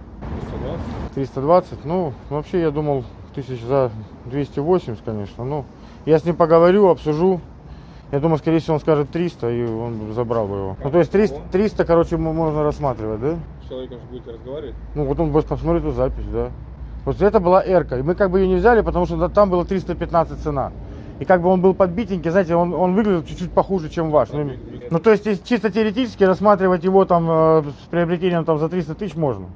320? Ну, вообще я думал тысяч за 280, конечно. Ну, я с ним поговорю, обсужу. Я думаю, скорее всего, он скажет 300, и он забрал бы его. Ну, то есть 300, 300 короче, можно рассматривать, да? С человеком же будете разговаривать? Ну, вот он будет посмотреть эту запись, да. Вот это была эрка. И мы как бы ее не взяли, потому что там было 315 цена. И как бы он был подбитенький, знаете, он, он выглядел чуть-чуть похуже, чем ваш. Ну, ну, то есть, чисто теоретически рассматривать его там э, с приобретением там за 300 тысяч можно.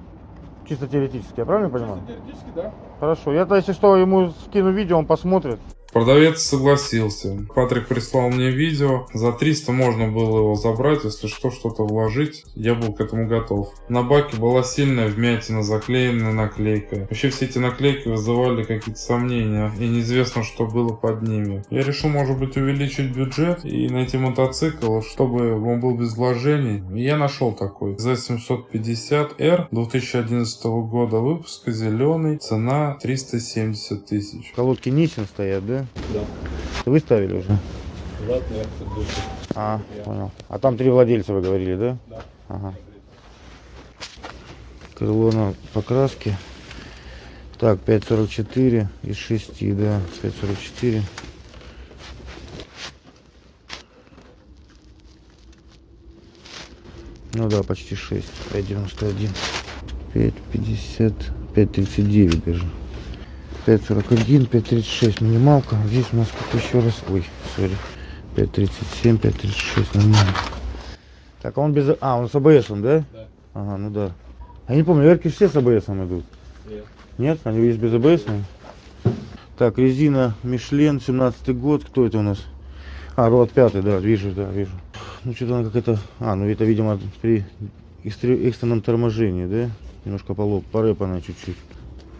Чисто теоретически, я правильно понимаю? Теоретически, да. Хорошо. Я-то, если что, ему скину видео, он посмотрит. Продавец согласился. Патрик прислал мне видео. За 300 можно было его забрать, если что, что-то вложить. Я был к этому готов. На баке была сильная вмятина, заклеенная наклейкой. Вообще все эти наклейки вызывали какие-то сомнения. И неизвестно, что было под ними. Я решил, может быть, увеличить бюджет и найти мотоцикл, чтобы он был без вложений. И я нашел такой. Z750R 2011 года выпуска, зеленый. Цена 370 тысяч. Колодки Нисин стоят, да? Да. Вы ставили уже? Нет. А, понял. А там три владельца вы говорили, да? Да. Ага. Крыло на покраске. Так, 5.44 из 6, да, 5.44. Ну да, почти 6. 5.91. 5.50, 5.39 даже. 5.41, 5.36 минималка. Здесь у нас как еще раз. Ой, сори. 5.37, 5.36 нормально. Так, а он без... А, он с АБС, да? Да. Ага, ну да. Я не помню, верки все с АБС идут. Нет. Нет? Они есть без АБС? Так, резина Мишлен, 17 год. Кто это у нас? А, Рот 5, да, вижу, да, вижу. Ну, что-то она какая-то... А, ну это, видимо, при экстре- экстренном торможении, да? Немножко полоп, порэпана чуть-чуть.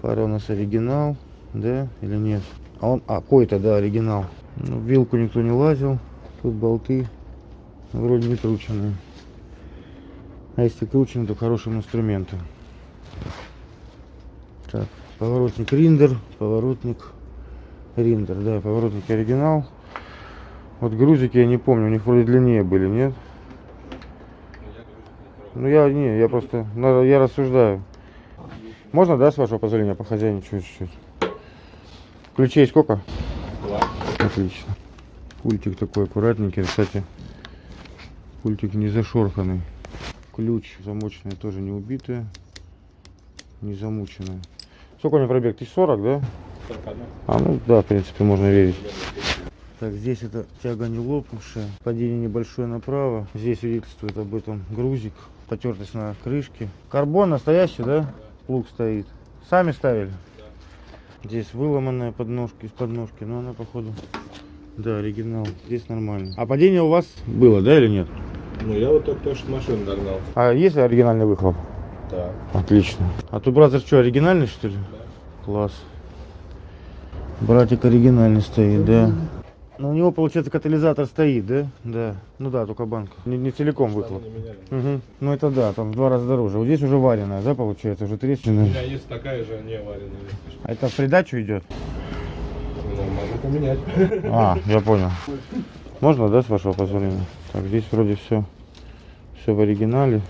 Фара у нас оригинал, да, или нет? А он, а, какой-то, да, оригинал. Ну, вилку никто не лазил. Тут болты вроде не крученные. А если кручены, то хорошим инструментом. Так, поворотник Риндер, поворотник Риндер, да, поворотник оригинал. Вот грузики я не помню, у них вроде длиннее были, нет? Ну я не, я просто, я рассуждаю. Можно, да, с вашего позволения похозяйничать чуть-чуть? Ключей сколько? Два. Отлично. Пультик такой аккуратненький, кстати. Пультик не зашорханный. Ключ замочная тоже не убитая. Не замученная. Сколько у меня пробег? 1040, да? 41. А, ну да, в принципе, можно верить. Так, здесь это тяга не лопнувшая. Падение небольшое направо. Здесь свидетельствует об этом грузик. Потертость на крышке. Карбон настоящий, да? Плуг стоит. Сами ставили? Здесь выломанная подножка из подножки, но она походу... Да, оригинал. Здесь нормально. А падение у вас было, да, или нет? Ну, я вот только что машину догнал. А есть оригинальный выхлоп? Да. Отлично. А тут бразер что, оригинальный что ли? Класс. Братик оригинальный стоит, да. Ну у него, получается, катализатор стоит, да? Да. Ну да, только банка. Не, не целиком выхлоп. Угу. Ну это да, там в два раза дороже. Вот здесь уже вареная, да, получается, уже У трещина. меня есть такая же не вареная. А это в придачу идет? Ну, могу поменять. А, я понял. Можно, да, с вашего позволения? Так, здесь вроде все, все в оригинале.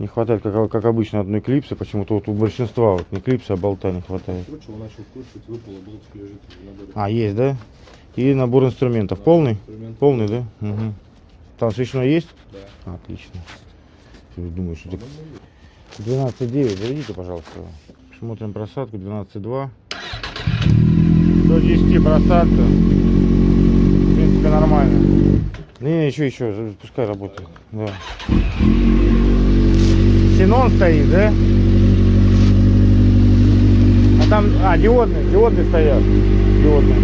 Не хватает, как, как обычно, одной клипсы. Почему-то вот у большинства вот не клипсы, а болта не хватает. Кручивал, начал кручивать, выпало, болтик лежит в наборе. А, есть, да? И набор инструментов. Полный? Инструмент. Полный, да? Угу. Там свечной есть? Да. Отлично. Думаю, что это 12,9. Заведите, пожалуйста. Смотрим просадку 12,2. До 10 просадка. В принципе, нормально. Не, не, еще, еще, пускай работает. Да. Синон стоит, да? А там, а, диодные, диодные стоят. Диодные.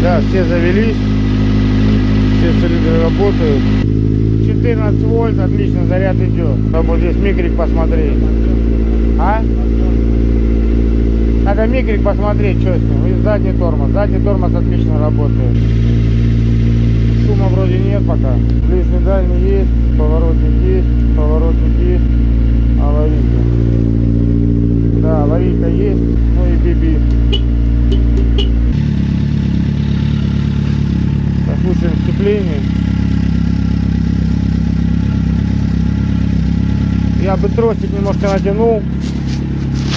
Да, все завелись. Все цилиндры работают. 14 вольт, отлично, заряд идет. Чтобы вот здесь микрик посмотреть. А? Надо микрик посмотреть, что с ним. И задний тормоз. Задний тормоз отлично работает. Шума вроде нет пока. Ближний дальний есть, поворотник есть, поворотник есть, аварийка. Да, аварийка есть, ну и биби. сцеплении. Я бы тросик немножко натянул.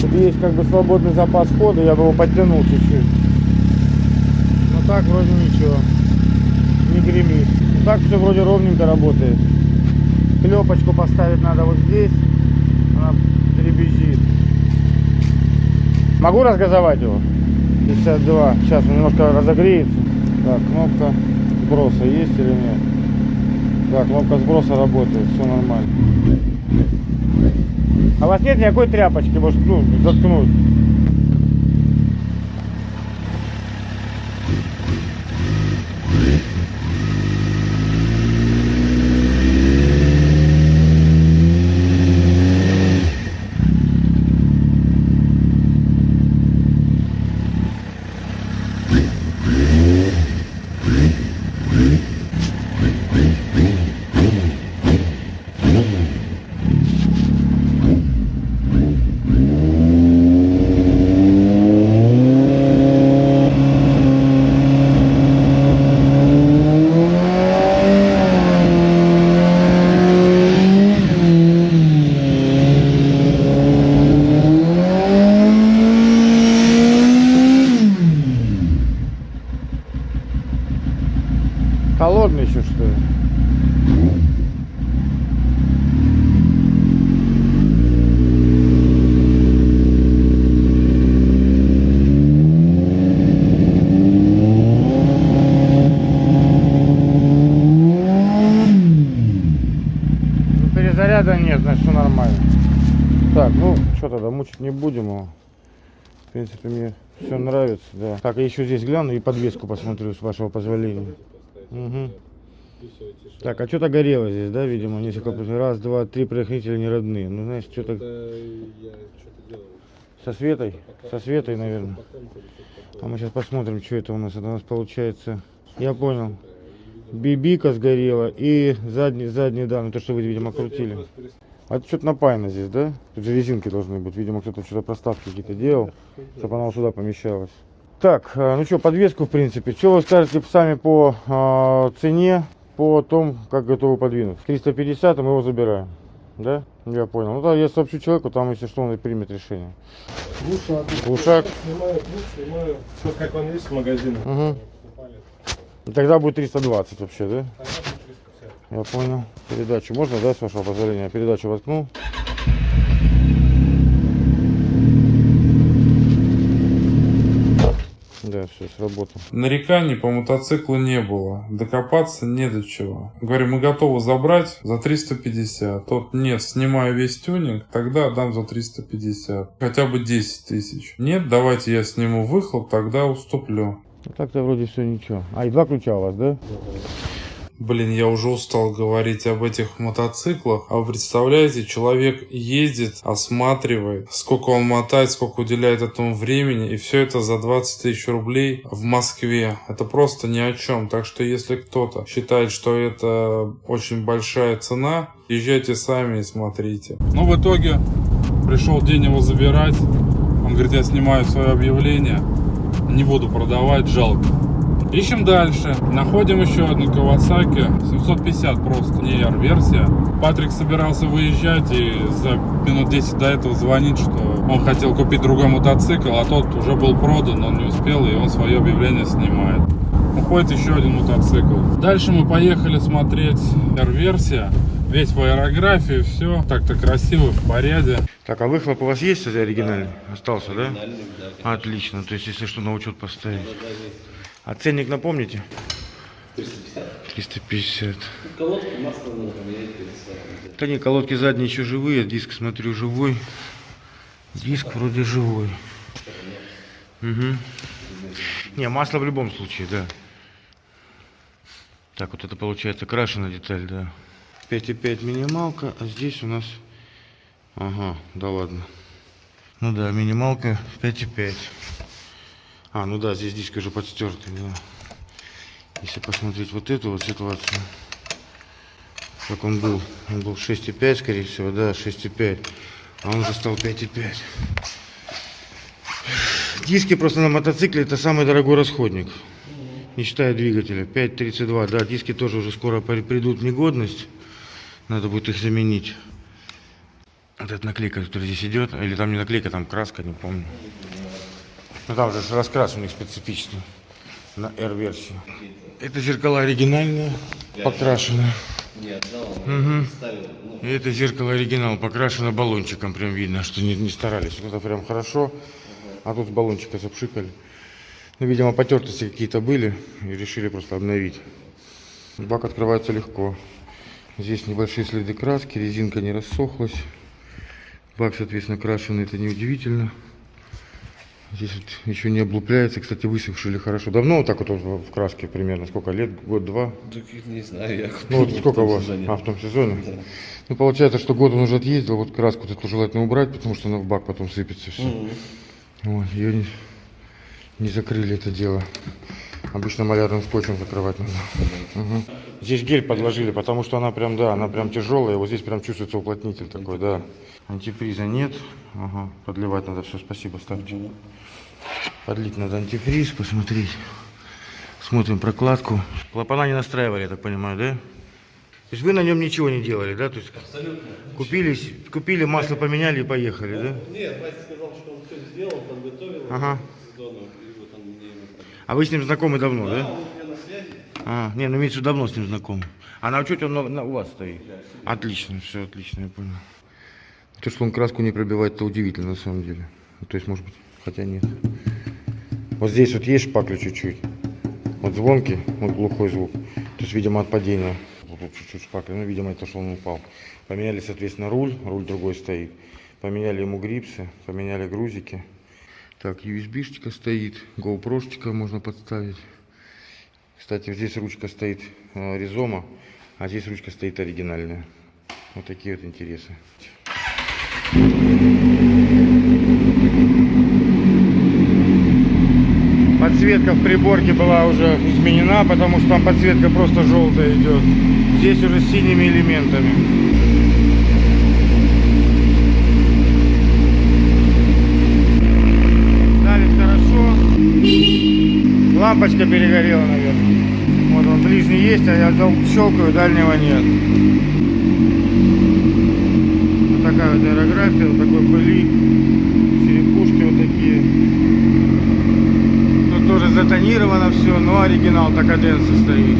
Тут есть как бы свободный запас хода, я бы его подтянул чуть-чуть. Но так вроде ничего. Ну, так все вроде ровненько работает. Клепочку поставить надо вот здесь. Она перебежит. Могу разгазовать его? 52. Сейчас он немножко разогреется. Так, кнопка сброса есть или нет? Да, кнопка сброса работает, все нормально. А у вас нет никакой тряпочки, может, ну, заткнуть? Холодный еще что ли? Ну, перезаряда нет, значит все нормально. Так, ну что тогда, мучить не будем его. В принципе, мне все нравится, да. Так, я еще здесь гляну и подвеску посмотрю, с вашего позволения. Мгм. Так, а что-то горело здесь, да, видимо, несколько раз, раз, два, три предохранителя не родные. Ну, знаешь, что-то со Светой, со Светой, наверное. А мы сейчас посмотрим, что это у нас. Это у нас получается, я понял, бибика сгорела и задний, задний, да, ну то, что вы, видимо, крутили. А это что-то напаяно здесь, да? Тут же резинки должны быть. Видимо, кто-то что-то проставки какие-то делал, чтобы она вот сюда помещалась. Так, э, ну что, подвеску, в принципе. Что вы скажете сами по э, цене, по том, как готовы подвинуть? 350, и мы его забираем. Да? Я понял. Ну да, я сообщу человеку, там, если что, он примет решение. Глушак. Снимаю, ну, снимаю, вот как он есть в магазине. Угу. И тогда будет 320 вообще, да? Я понял. Передачу можно, да, с вашего позволения? Передачу воткнул. Да, все, сработал. Нареканий по мотоциклу не было. Докопаться не до чего. Говорю, мы готовы забрать за 350. Тот, нет, снимаю весь тюнинг, тогда отдам за 350. Хотя бы 10 тысяч. Нет, давайте я сниму выхлоп, тогда уступлю. Ну, так-то вроде все ничего. А, и два ключа у вас, да? Блин, я уже устал говорить об этих мотоциклах. А вы представляете, человек ездит, осматривает, сколько он мотает, сколько уделяет этому времени, и все это за 20 тысяч рублей в Москве. Это просто ни о чем. Так что если кто-то считает, что это очень большая цена, езжайте сами и смотрите. Ну, в итоге пришел день его забирать. Он говорит, я снимаю свое объявление, не буду продавать, жалко. Ищем дальше. Находим еще одну Kawasaki 750 просто, не R-версия. Патрик собирался выезжать и за минут 10 до этого звонит, что он хотел купить другой мотоцикл, а тот уже был продан, он не успел, и он свое объявление снимает. Уходит еще один мотоцикл. Дальше мы поехали смотреть R-версия. Весь в аэрографии, все так-то красиво, в порядке. Так, а выхлоп у вас есть кстати, оригинальный? Остался, да? Отлично. То есть, если что, на учет поставить. А ценник напомните? 350. 350. Колодки масло сваркой. Да не, колодки задние еще живые, диск, смотрю, живой. Диск вроде живой. Угу. Не, масло в любом случае, да. Так, вот это получается крашеная деталь, да. 5,5 минималка, а здесь у нас... Ага, да ладно. Ну да, минималка 5,5. А, ну да, здесь диск уже подстертый, да. Если посмотреть вот эту вот ситуацию, как он был. Он был 6,5, скорее всего, да, 6,5. А он уже стал 5,5. Диски просто на мотоцикле это самый дорогой расходник. не считая двигателя. 5.32, да, диски тоже уже скоро при- придут в негодность. Надо будет их заменить. Вот эта наклейка, которая здесь идет, или там не наклейка, там краска, не помню. Ну там же раскрас у них специфичный на R-версию. Это зеркала оригинальные, покрашены. Не отдал, он ставил. Ну, И это зеркало оригинал покрашено баллончиком, прям видно, что не, не старались. Вот Это прям хорошо. А тут с баллончика запшикали. Ну, видимо, потертости какие-то были и решили просто обновить. Бак открывается легко. Здесь небольшие следы краски, резинка не рассохлась. Бак, соответственно, крашеный, это неудивительно. Здесь вот еще не облупляется, кстати, высохшили хорошо. Давно вот так вот в краске примерно? Сколько лет? Год-два? так не знаю, я Ну вот сколько у вас? сезоне. А, в том сезоне? Ну, получается, что год он уже отъездил, вот краску эту желательно убрать, потому что она в бак потом сыпется все. Вот, ее не, не закрыли это дело. Обычно малярным скотчем закрывать надо. Мгм. Здесь гель подложили, потому что она прям, да, она прям тяжелая, вот здесь прям чувствуется уплотнитель такой, да. Антифриза нет, ага, подливать надо все, спасибо, ставьте. Подлить надо антифриз, посмотреть. Смотрим прокладку. Клапана не настраивали, я так понимаю, да? То есть вы на нем ничего не делали, да? То есть Абсолютно. Купили, купили масло поменяли и поехали, да? Нет, Вася сказал, что он все сделал, подготовил Ага. к сезону, и вот он мне его А вы с ним знакомы давно, да? Он у меня на связи. А, не, ну имеется давно с ним знакомы. А на учете он на- на- у вас стоит? Отлично, все отлично, я понял. То, что он краску не пробивает, это удивительно на самом деле. Ну, То есть, может быть, хотя нет. Вот здесь вот есть шпакля чуть-чуть. Вот звонкий, вот глухой звук. То есть, видимо, от падения. Вот тут чуть-чуть шпакля. Ну, видимо, это что он упал. Поменяли, соответственно, руль. Руль другой стоит. Поменяли ему грипсы, поменяли грузики. Так, USB-штика стоит. GoPro-штика можно подставить. Кстати, здесь ручка стоит э, Ризома, а здесь ручка стоит оригинальная. Вот такие вот интересы. Подсветка в приборке была уже изменена, потому что там подсветка просто желтая идет. Здесь уже с синими элементами. Лампочка перегорела, наверное. Вот он ближний есть, а я щелкаю, дальнего нет. Вот такая вот аэрография, вот такой пыли. Черепушки вот такие. Тут тоже затонировано все, но оригинал Такаденса стоит.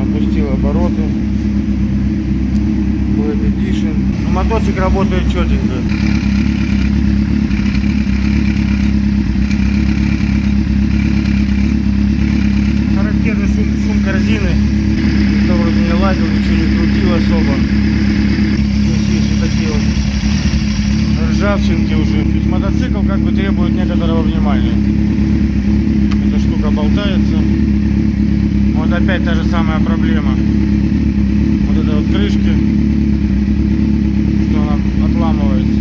Опустил обороты. Black Edition. Ну, моторчик работает четенько. Лазил, ничего не крутил особо. Здесь вот такие вот ржавчинки уже. То есть мотоцикл как бы требует некоторого внимания. Эта штука болтается. Вот опять та же самая проблема. Вот это вот крышки, что она отламывается.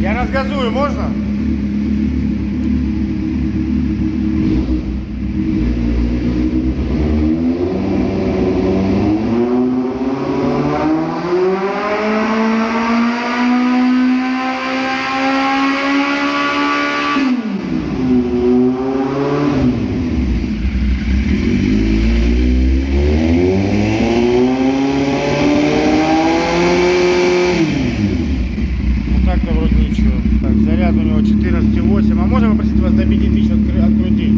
Я разгазую, можно? Ну так-то вроде ничего. Так, заряд у него 14,8. А можно попросить вас до 5000 откры- открутить?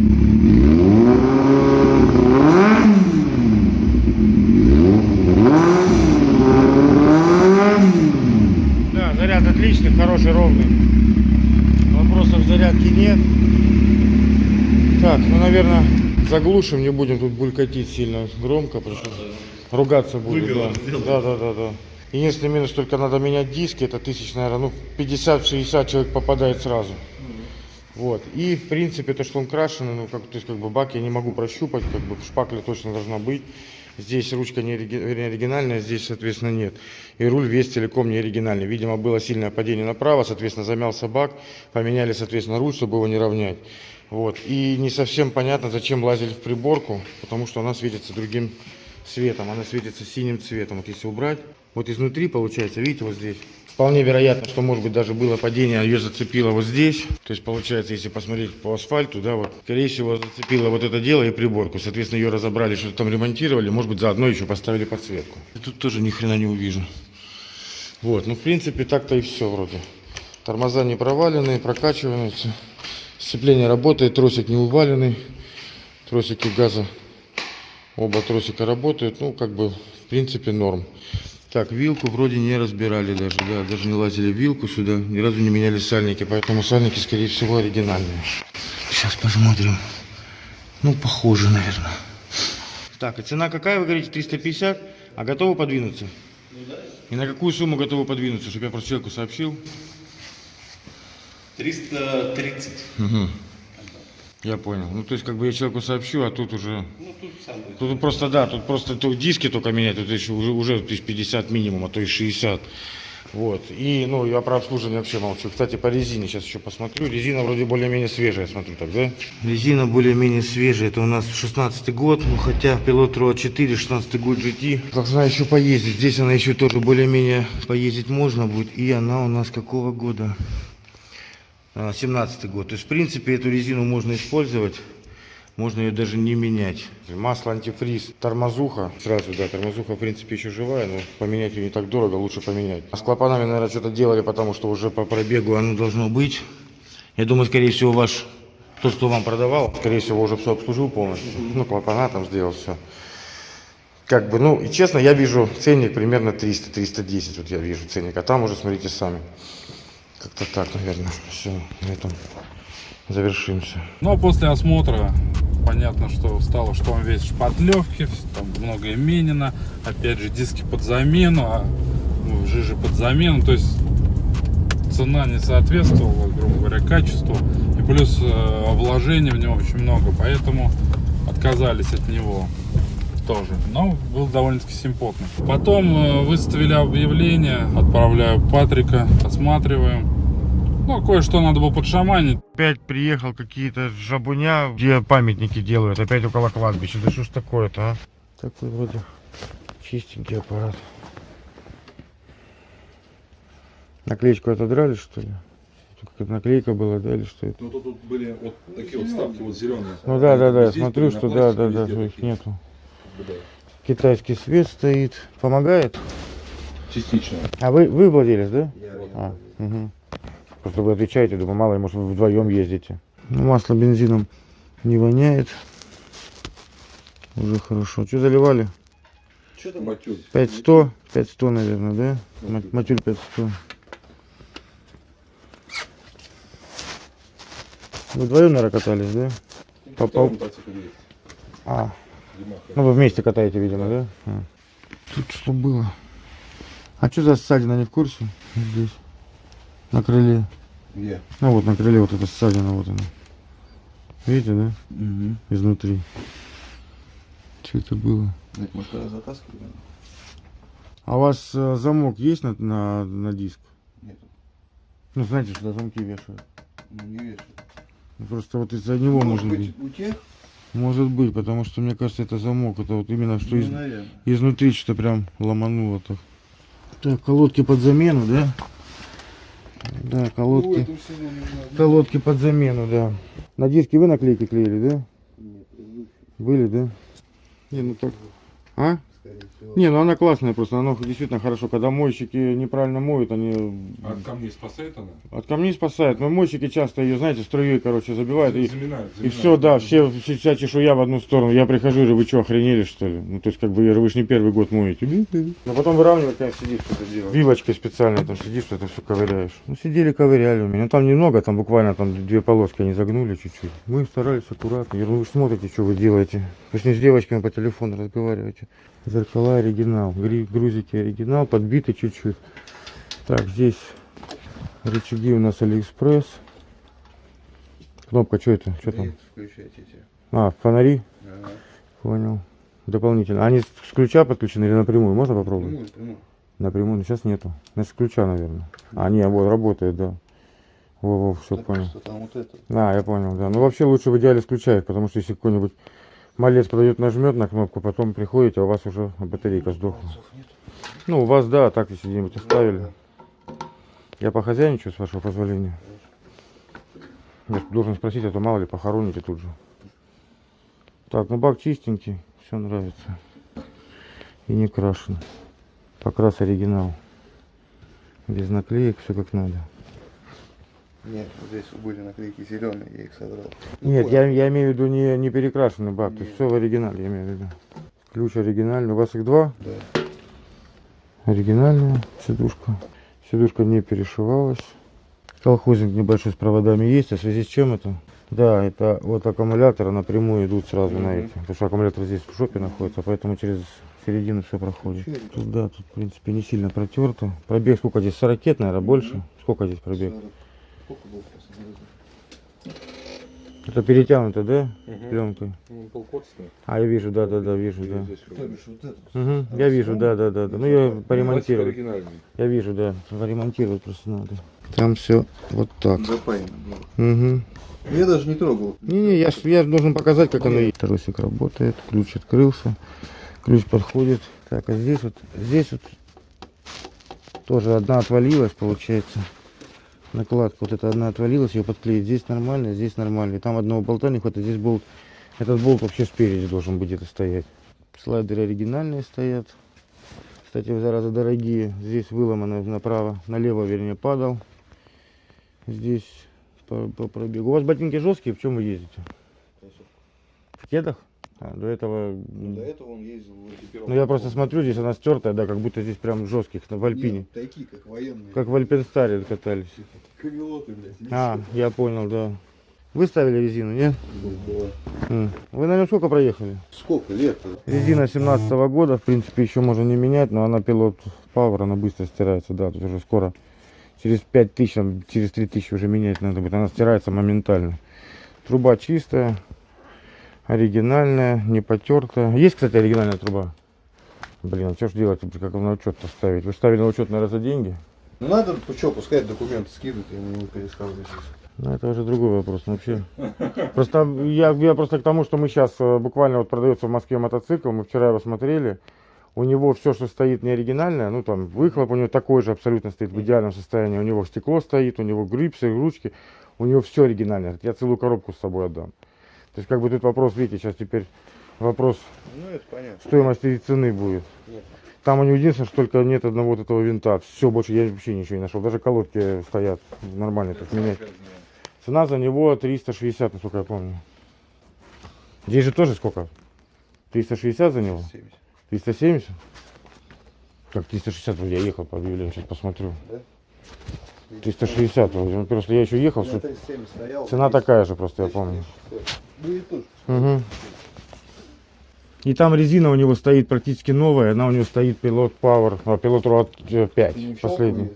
Да, заряд отличный, хороший, ровный. Вопросов в зарядке нет. Так, ну, наверное, заглушим, не будем тут булькатить сильно громко, потому что ругаться будет. Да. да, да, да, да. Единственный минус, только надо менять диски, это тысяч, наверное, ну, 50-60 человек попадает сразу. Вот. И, в принципе, то, что он крашеный, ну, как, то есть, как бы, бак я не могу прощупать, как бы, шпакля точно должна быть. Здесь ручка не оригинальная, здесь, соответственно, нет. И руль весь целиком не оригинальный. Видимо, было сильное падение направо, соответственно, замялся бак, поменяли, соответственно, руль, чтобы его не равнять. Вот. И не совсем понятно, зачем лазили в приборку, потому что она светится другим цветом, она светится синим цветом. Вот если убрать, вот изнутри получается, видите, вот здесь, Вполне вероятно, что, может быть, даже было падение, а ее зацепило вот здесь. То есть, получается, если посмотреть по асфальту, да, вот, скорее всего, зацепило вот это дело и приборку. Соответственно, ее разобрали, что-то там ремонтировали, может быть, заодно еще поставили подсветку. И тут тоже ни хрена не увижу. Вот, ну, в принципе, так-то и все вроде. Тормоза не проваленные, прокачиваются. Сцепление работает, тросик не уваленный. Тросики газа, оба тросика работают. Ну, как бы, в принципе, норм. Так, вилку вроде не разбирали даже, да, даже не лазили вилку сюда, ни разу не меняли сальники, поэтому сальники, скорее всего, оригинальные. Сейчас посмотрим. Ну, похоже, наверное. Так, и цена какая, вы говорите, 350? А готовы подвинуться? И на какую сумму готовы подвинуться, чтобы я просто человеку сообщил? 330. Я понял. Ну, то есть, как бы я человеку сообщу, а тут уже... Ну, тут сам Тут просто, да, тут просто то- диски только менять, тут еще уже, уже тысяч 50 минимум, а то и 60. Вот. И, ну, я про обслуживание вообще молчу. Кстати, по резине сейчас еще посмотрю. Резина вроде более-менее свежая, я смотрю так, да? Резина более-менее свежая. Это у нас 16 год, ну, хотя пилот Роа 4, 16 год GT. Должна еще поездить. Здесь она еще тоже более-менее поездить можно будет. И она у нас какого года? А, 17 год. То есть, в принципе, эту резину можно использовать. Можно ее даже не менять. Масло антифриз, тормозуха. Сразу, да, тормозуха, в принципе, еще живая, но поменять ее не так дорого, лучше поменять. А с клапанами, наверное, что-то делали, потому что уже по пробегу оно должно быть. Я думаю, скорее всего, ваш, тот, кто вам продавал, скорее всего, уже все обслужил полностью. Ну, клапана там сделал все. Как бы, ну, и честно, я вижу ценник примерно 300-310, вот я вижу ценник. А там уже смотрите сами. Как-то так, наверное. Все, на этом завершимся. Но после осмотра понятно, что стало, что он весь в шпатлевке, там много именено, опять же диски под замену, а, ну, жижи под замену, то есть цена не соответствовала, грубо говоря, качеству, и плюс э, вложений в него очень много, поэтому отказались от него тоже, но был довольно-таки симпотный. Потом э, выставили объявление, отправляю Патрика, осматриваем. Ну, кое-что надо было подшаманить. Опять приехал какие-то жабуня, где памятники делают, опять около кладбища. Да что ж такое-то, а? Такой вроде чистенький аппарат. Наклеечку отодрали, что ли? Как наклейка была, да, или что это? Ну, тут, тут были вот такие вот вставки, вот зеленые. Ну да, да, да, я смотрю, что да, да, да, их нету. Китайский свет стоит. Помогает? Частично. А вы, вы владелец, да? А, угу. Просто вы отвечаете, думаю, мало ли, может, вы вдвоем ездите. Ну, масло бензином не воняет. Уже хорошо. Что заливали? Что там? Матюль. 5100? 5100, наверное, да? Ма- Матюль 5100. Вы вдвоем, наверное, катались, да? По- по-. А. ну вы вместе катаете, видимо, да? А. Тут что было? А что за ссадина, не в курсе? Здесь. На крыле. Где? Ну вот на крыле вот эта ссадина, вот она. Видите, да? Изнутри. Что это было? Это, может, когда затаскивали? А у вас э, замок есть на, на, на диск? Нет. Ну, знаете, что замки вешают. Ну, не вешают. Просто вот из-за него Может может быть, быть. у тех? Может быть, потому что мне кажется, это замок. Это вот именно что Ну, из- наверное. изнутри что-то прям ломануло так. Так, колодки под замену, да? Да, Ну, колодки. не знаю. Колодки под замену, да. На диске вы наклейки клеили, да? Были, да? Не, ну так. А? Не, ну она классная просто, она действительно хорошо. Когда мойщики неправильно моют, они А от камней спасает она? от камней спасают. Но мойщики часто ее, знаете, струей, короче, забивают. И, Заминает, и все, да, все, все- вся чешуя в одну сторону. Я прихожу, говорю, вы что, охренели, что ли? Ну, то есть, как бы, я говорю, вы же не первый год моете. Но потом выравнивать, конечно, сидишь, что-то делаешь. Вилочкой специальной там сидишь, что-то все ковыряешь. Ну, сидели, ковыряли у меня. Ну, там немного, там буквально там две полоски они загнули чуть-чуть. Мы старались аккуратно. Я говорю, вы ж смотрите, что вы делаете. Вы ж не с девочками по телефону разговариваете. Зеркала оригинал, грузики оригинал, подбиты чуть-чуть. Так, здесь рычаги у нас Алиэкспресс. Кнопка, что это? Что там? А, фонари? Ага. Понял. Дополнительно. Они с ключа подключены или напрямую? Можно попробовать? Прямую, прямую. Напрямую, но сейчас нету. Значит, ключа, наверное. А, не, вот, работает, да. Во-во, все Так понял. вот это. А, я понял, да. Ну, вообще лучше в идеале с ключа их, потому что если какой-нибудь малец продает, нажмет на кнопку, потом приходите, а у вас уже батарейка сдохла. Ну, у вас, да, так если где-нибудь оставили. Я похозяйничаю, с вашего позволения. Я должен спросить, а то мало ли похороните тут же. Так, ну бак чистенький, все нравится. И не крашен. Покрас оригинал. Без наклеек, все как надо. Нет, вот здесь были наклейки зеленые, я их содрал. Нет, я, я имею в виду не, не перекрашенный бак, то есть все в оригинале, я имею в виду. Ключ оригинальный. У вас их два? Да. Оригинальная сидушка. Сидушка не перешивалась. Колхозник небольшой с проводами есть, а в связи с чем это? Да, это вот аккумуляторы напрямую идут сразу на эти. Потому что аккумулятор здесь в жопе находится, поэтому через середину все проходит. Тут, да, тут в принципе не сильно протерто. Пробег сколько здесь? 40 наверное, больше? Сколько здесь пробег? Это перетянуто, да? Пленкой. Полкотственный. А, я вижу, да, да, да, вижу, да. То бишь вот. Мгм, я вижу, да, да, да, да. Ну я оригинальный. Я вижу, да. Поремонтировать просто надо. Там все вот так. Запаяно было. Угу. Я даже не трогал. Не-не, я, я должен показать, как оно есть. Тросик работает, ключ открылся, ключ подходит. Так, а здесь вот, здесь вот тоже одна отвалилась, получается. Накладка вот эта одна отвалилась, ее подклеить. Здесь нормально, здесь нормально. И там одного болта не хватает, здесь болт. Этот болт вообще спереди должен быть где-то стоять. Слайдеры оригинальные стоят. Кстати, зараза дорогие. Здесь выломано направо, налево, вернее, падал. Здесь по, по пробегу. У вас ботинки жесткие, в чем вы ездите? В кедах? А, до этого... До этого он ездил в. Ну я просто смотрю, здесь она стертая, да, как будто здесь прям жестких, в Альпине. Нет, такие, как военные. Как в Альпенстаре катались. Камелоты, блядь. А, я понял, да. Вы ставили резину, нет? Было. М. Вы на нем сколько проехали? Сколько лет? Резина 17 года, в принципе, еще можно не менять, но она пилот Power, она быстро стирается, да, тут уже скоро. Через 5 тысяч, там, через 3 тысячи уже менять надо будет, она стирается моментально. Труба чистая, оригинальная, не потертая. Есть, кстати, оригинальная труба? Блин, а что ж делать, как на учет-то ставить? Вы ставили на учет, наверное, за деньги? Ну надо, что, пускай документы скидывают, я не пересказываю здесь. Ну, это уже другой вопрос ну, вообще. Просто я, я просто к тому, что мы сейчас буквально вот продается в Москве мотоцикл, мы вчера его смотрели. У него все, что стоит не оригинальное, ну там выхлоп у него такой же абсолютно стоит в идеальном состоянии. У него стекло стоит, у него грипсы, ручки, у него все оригинальное. Я целую коробку с собой отдам. То есть как бы тут вопрос, видите, сейчас теперь вопрос ну, стоимости и цены будет. Нет. Там у него единственное, что только нет одного вот этого винта. Все, больше я вообще ничего не нашел. Даже колодки стоят нормально, так менять. Цена за него 360, насколько я помню. Здесь же тоже сколько? 360 за него? 370. 370? Как 360 вроде я ехал по объявлению, сейчас посмотрю. Да? 360 вроде. Ну, просто я еще ехал. Все... Стоял, Цена 30. такая же просто, я помню. 30. Угу. И там резина у него стоит практически новая, она у него стоит Pilot Power, а, пилот Road 5, не последний.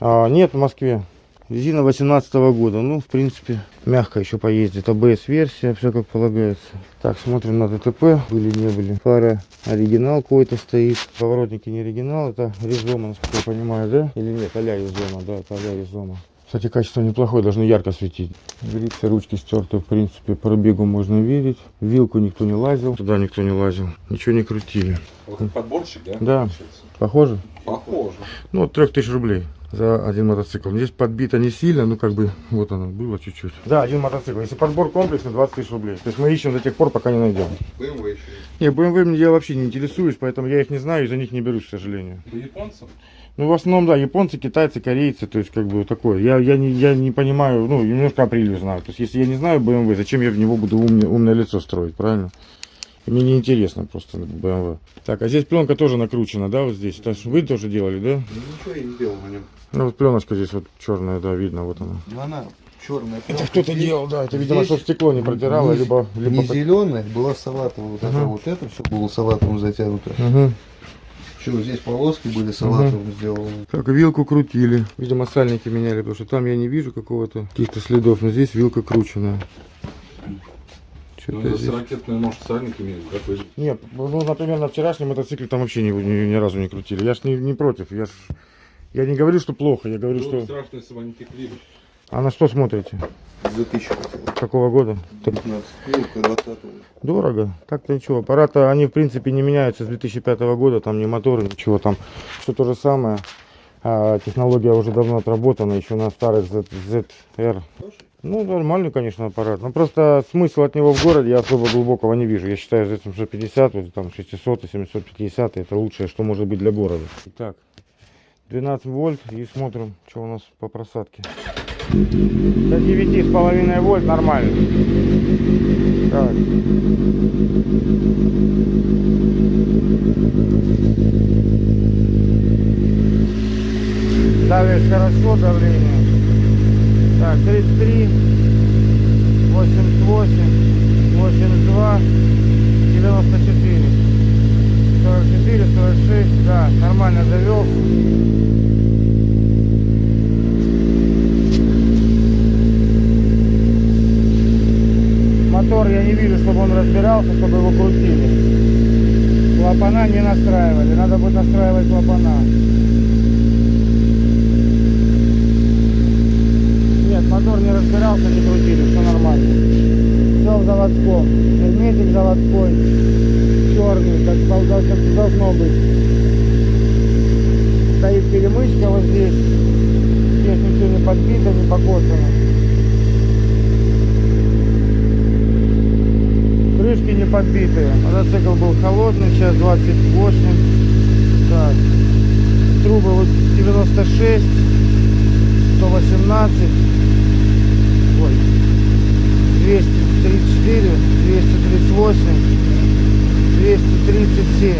А, нет, в Москве. Резина 18 года, ну, в принципе, мягко еще поездит. АБС-версия, все как полагается. Так, смотрим на ДТП, были, не были. Фара оригинал какой-то стоит. Поворотники не оригинал, это резома, насколько я понимаю, да? Или нет, а-ля резома, да, это а-ля резома. Кстати, качество неплохое, должно ярко светить. Грипсы, ручки стерты, в принципе, пробегу можно видеть. Вилку никто не лазил. Туда никто не лазил. Ничего не крутили. Вот подборщик, да? Да. получается? Похоже? Похоже. Ну, от 3000 рублей за один мотоцикл. Здесь подбито не сильно, ну как бы вот оно было чуть-чуть. Да, один мотоцикл. Если подбор комплексный, 20 тысяч рублей. То есть мы ищем до тех пор, пока не найдем. BMW еще есть. Не, BMW мне я вообще не интересуюсь, поэтому я их не знаю и за них не берусь, к сожалению. По японцам? Ну, в основном, да, японцы, китайцы, корейцы, то есть как бы такое. Я, я, не, я не понимаю, ну, немножко апрелью знаю. То есть если я не знаю BMW, зачем я в него буду умное, умное лицо строить, правильно? Мне не интересно просто BMW. Так, а здесь пленка тоже накручена, да, вот здесь? Вы тоже делали, да? Ну ничего я не делал на нем. Ну вот пленочка здесь вот черная, да, видно, вот она. Ну она черная. Это кто-то делал, да, это, видимо, чтобы стекло не протирало, либо... либо Не зеленая, была салатовая. Вот это вот это все было салатовым затянуто. Мгм. Еще здесь полоски были салатовым сделаны. Так, вилку крутили. Видимо, сальники меняли, потому что там я не вижу какого-то каких-то следов, но здесь вилка крученная. Что-то здесь... ракетной, может, сальник имеет, да, пыль? Нет, ну, например, на вчерашнем мотоцикле там вообще ни, ни, ни разу не крутили. Я ж не, не против, я ж... Я не говорю, что плохо, я говорю, что... страшно, если они текли. А на что смотрите? За тысячу хотел. Какого года? Так 15. Вилка 20 Дорого. Так-то ничего. Аппараты, они в принципе не меняются с 2005 года. Там ни моторы, ничего там. Все то же самое. А технология уже давно отработана, еще на старых Z, ZR. Ну, нормальный, конечно, аппарат. Но просто смысл от него в городе я особо глубокого не вижу. Я считаю, Z750, вот там 600 и 750 это лучшее, что может быть для города. Итак, 12 вольт и смотрим, что у нас по просадке. До 9,5 вольт нормально. Так. Давишь хорошо давление. Так, 33, 88, 82, 94. 44, 46, да, нормально завел. Мотор я не вижу, чтобы он разбирался, чтобы его крутили. Клапана не настраивали, надо будет настраивать клапана. Нет, мотор не разбирался, не крутили, все нормально. Все в заводском. Герметик заводской, черный, как, дол- как должно быть. Стоит перемычка вот здесь. Здесь ничего не подбито, не покосано. Крышки не подбитые. Мотоцикл был холодный, сейчас 28. Так. Трубы вот 96, 118. Ой. 234, 238, 237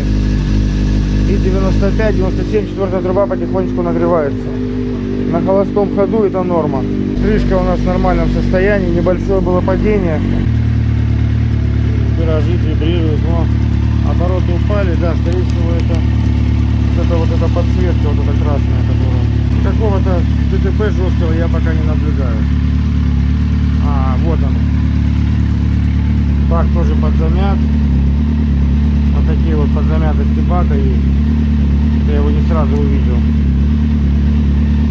и 95, 97, четвертая труба потихонечку нагревается. На холостом ходу это норма. Крышка у нас в нормальном состоянии, небольшое было падение. Виражи вибрируют, но обороты упали, да, скорее всего это вот это вот эта подсветка, вот эта красная, которая. Какого-то ДТП жесткого я пока не наблюдаю. А, вот он. Бак тоже подзамят. Вот такие вот подзамятости бака есть. Я его не сразу увидел.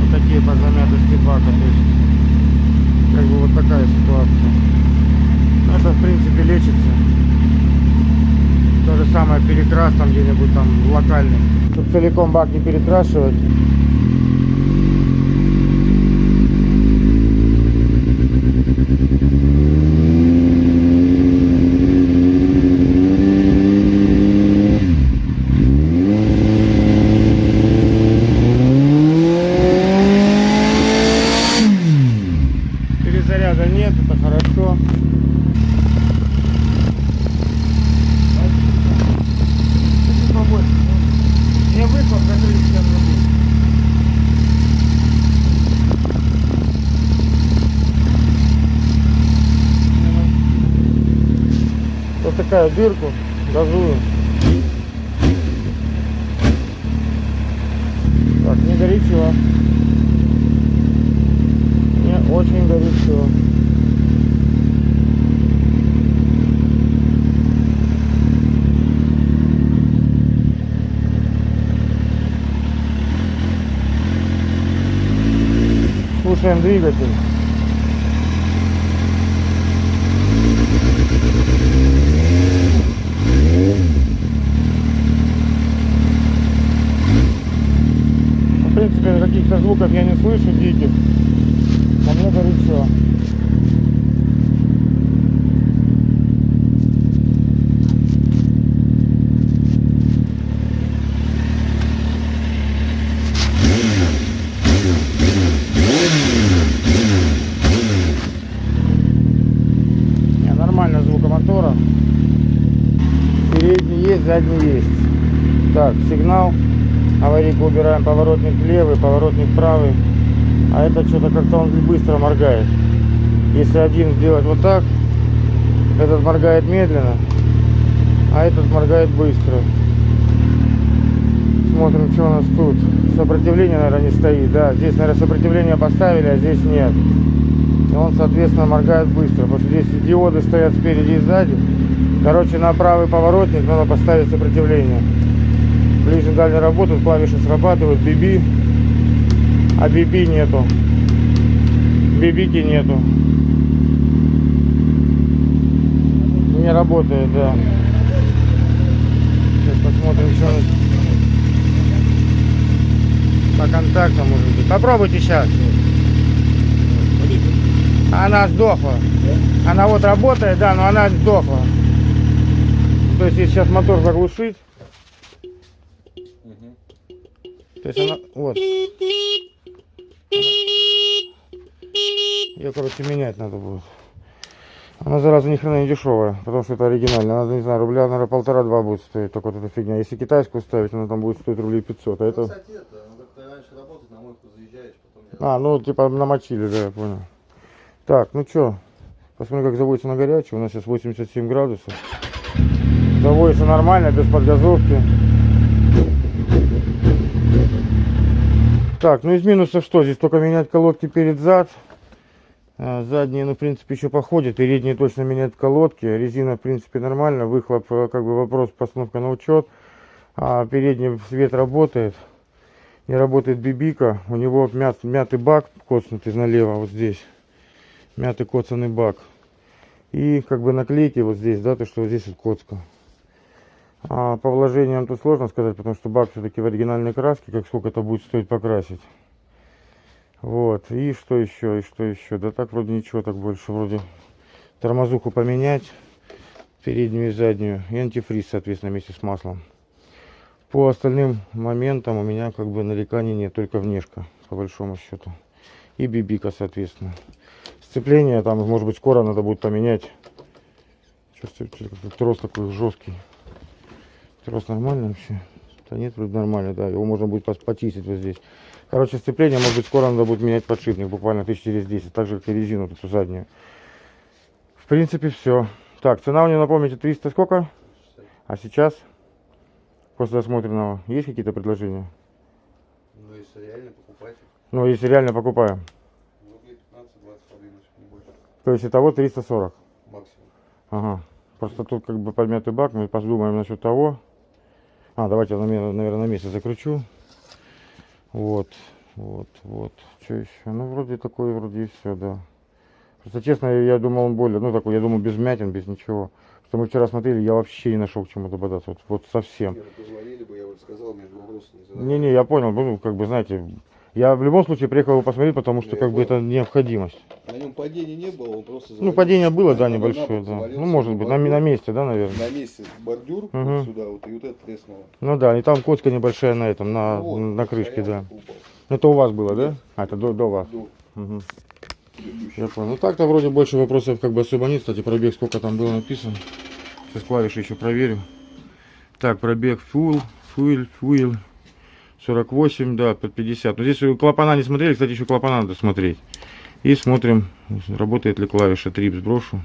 Вот такие подзамятости бака. То есть, как бы вот такая ситуация. Ну, Это, в принципе, лечится. То же самое перекрас там где-нибудь там локальный. Чтобы целиком бак не перекрашивать. Перезаряда нет, это хорошо. Чуть-чуть побольше. Мне выхлоп закрыть сейчас рублей. Вот такая дырку газую. Так, не горячо. Не очень горячо. Слушаем двигатель. В принципе, каких-то звуков я не слышу диких. Но мне горячо. Не, нормально звука мотора. Передний есть, задний есть. Так, сигнал. Аварийку убираем, поворотник левый, поворотник правый. А это что-то как-то он быстро моргает. Если один сделать вот так, этот моргает медленно, а этот моргает быстро. Смотрим, что у нас тут. Сопротивление, наверное, не стоит. Да, здесь, наверное, сопротивление поставили, а здесь нет. И он, соответственно, моргает быстро. Потому что здесь диоды стоят спереди и сзади. Короче, на правый поворотник надо поставить сопротивление. Ближний дальний работает, клавиши срабатывают, биби. А биби нету. Бибики нету. Не работает, да. Сейчас посмотрим, что. По контактам может быть. Попробуйте сейчас. Она сдохла. Она вот работает, да, но она сдохла. То есть если сейчас мотор заглушить. То есть она, вот. Ее, короче, менять надо будет. Она, зараза, ни хрена не дешевая, потому что это оригинальная. Она, не знаю, рубля, наверное, полтора-два будет стоить, только вот эта фигня. Если китайскую ставить, она там будет стоить рублей 500. А это... Кстати, это, ну, как ты раньше работать, на мойку заезжаешь, потом я... А, ну, типа, намочили, да, я понял. Так, ну что, посмотрим, как заводится на горячую. У нас сейчас 87 градусов. Заводится нормально, без подгазовки. Так, ну из минусов что? Здесь только менять колодки перед-зад. А, Задние, ну, в принципе, еще походят. Передние точно менять колодки. Резина, в принципе, нормально. Выхлоп, э, как бы, вопрос, постановка на учет. А передний свет работает. Не работает бибика. У него мят, мятый бак, коцнутый налево, вот здесь. Мятый коцанный бак. И, как бы, наклейки вот здесь, да, то, что здесь вот коцка. А по вложениям тут сложно сказать, потому что бак все-таки в оригинальной краске, как сколько это будет стоить покрасить. Вот, и что еще, и что еще? Да так вроде ничего, так больше вроде тормозуху поменять, переднюю и заднюю, и антифриз, соответственно, вместе с маслом. По остальным моментам у меня как бы нареканий нет, только внешка, по большому счету. И бибика, соответственно. Сцепление там, может быть, скоро надо будет поменять. Чувствую, трос такой жесткий. Трос нормальный вообще? Да нет, вроде нормально, да. Его можно будет почистить вот здесь. Короче, сцепление, может быть, скоро надо будет менять подшипник, буквально тысяч через 10. Так же, как и резину эту заднюю. В принципе, все. Так, цена у нее, напомните, 300 сколько? А сейчас? После осмотренного. Есть какие-то предложения? Ну, если реально покупать, Ну, если реально покупаем. ну, рублей 15-20 подвинуть, не больше. То есть итого 340. Максимум. Ага. Просто тут как бы подмятый бак. Мы подумаем насчет того. А, давайте я, наверное, на месте закручу. Вот, вот, вот. Что еще? Ну, вроде такое, вроде и все, да. Просто честно, я, думал, он более, ну, такой, я думал, без мятин, без ничего. Что мы вчера смотрели, я вообще не нашел к чему добавляться. Вот, вот совсем. Бы, я. Не-не, я понял, ну, как бы, знаете, я в любом случае приехал его посмотреть, потому что, Я как бы, понял. это необходимость. На нем падения не было, он просто Ну, завалился. падение было, да, небольшое, да. Ну, может быть, на, на месте, да, наверное. На месте бордюр, Мгм. вот сюда, вот, и вот это треснуло. Ну да, и там коцка небольшая на этом, на, Ну вот, на крышке, да. упал. Это у вас было, да? А, это до, до вас. До. Мгм. Я понял. Ну так-то вроде больше вопросов как бы особо нет. Кстати, пробег сколько там было написано. Сейчас клавиши еще проверю. Так, пробег full, full, full. 48, да, под 50. Но здесь клапана не смотрели, кстати, еще клапана надо смотреть. И смотрим, работает ли клавиша трип сброшу.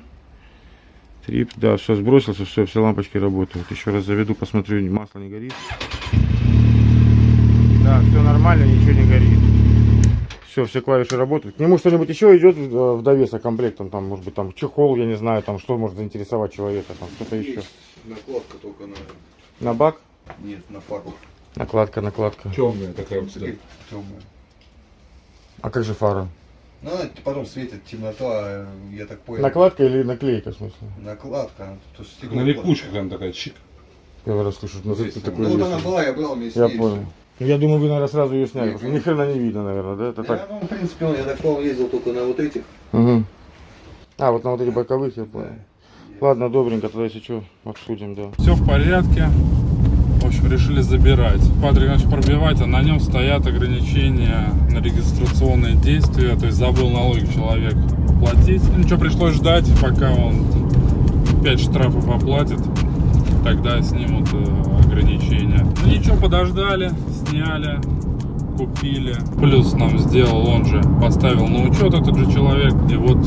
Трип, да, все сбросился, все, все лампочки работают. Еще раз заведу, посмотрю, масло не горит. Да, все нормально, ничего не горит. Все, все клавиши работают. К нему что-нибудь еще идет в в довесок комплектом, там, может быть, там чехол, я не знаю, там, что может заинтересовать человека, там, что-то еще. Накладка только на... На бак? Нет, на фару. Накладка, накладка. Темная такая вот сюда. Темная. А как же фара? Ну, она потом светит темнота, я так понял. Накладка или наклейка, в смысле? Накладка. тут стекло На липучках она такая чик. Первый раз слышу, что Здесь, такое Ну, вот есть. она была, я брал вместе Я понял. Ну, Я думаю, вы, наверное, сразу ее сняли, потому что ни хрена не видно, наверное, да? Это Да, так. ну, в принципе, он, я так понял, ездил только на вот этих. Мгм. А, вот на вот эти боковых, я понял. Ладно, добренько, тогда если что, обсудим, да. Все в порядке. Общем, решили забирать. Патрик начал пробивать, а на нем стоят ограничения на регистрационные действия. То есть забыл налоги человек платить. Ну, ничего, пришлось ждать, пока он 5 штрафов оплатит. Тогда снимут э, ограничения. Ну ничего, подождали, сняли, купили. Плюс нам сделал, он же поставил на учет этот же человек. И вот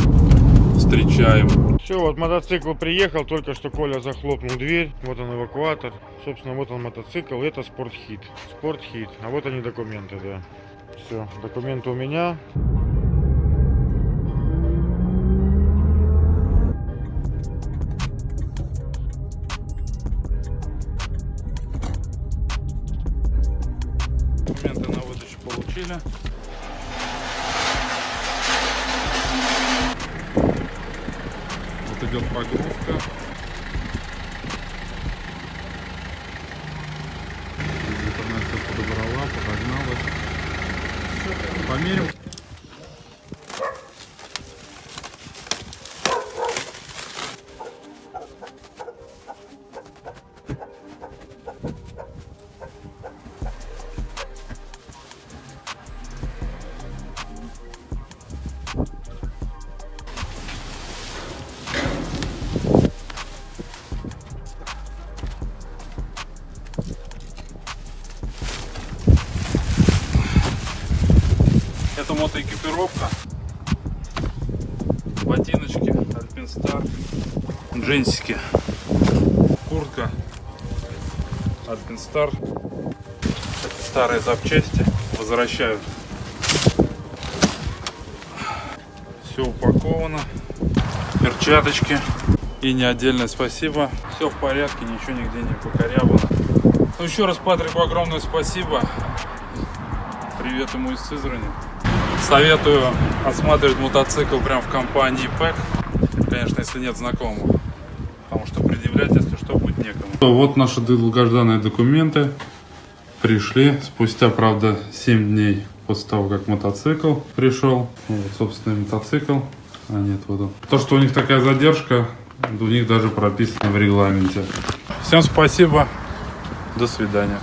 встречаем. Все, вот мотоцикл приехал, только что Коля захлопнул дверь, вот он эвакуатор, собственно, вот он мотоцикл, это спортхит, спортхит, а вот они документы, да. Все, документы у меня. Документы на выдачу получили. Идет погрузка. Старые запчасти возвращают. Все упаковано. Перчаточки. И не отдельное спасибо. Все в порядке, ничего нигде не покорябано. Ну, еще раз Патрику огромное спасибо. Привет ему из Сызрани. Советую осматривать мотоцикл прямо в компании ПЭК. Конечно, если нет знакомых. Потому что предъявлять, если что, будет некому. Вот наши долгожданные документы пришли. Спустя, правда, 7 дней после того, как мотоцикл пришел. Вот, собственный мотоцикл. А нет, вот он. То, что у них такая задержка, у них даже прописано в регламенте. Всем спасибо. До свидания.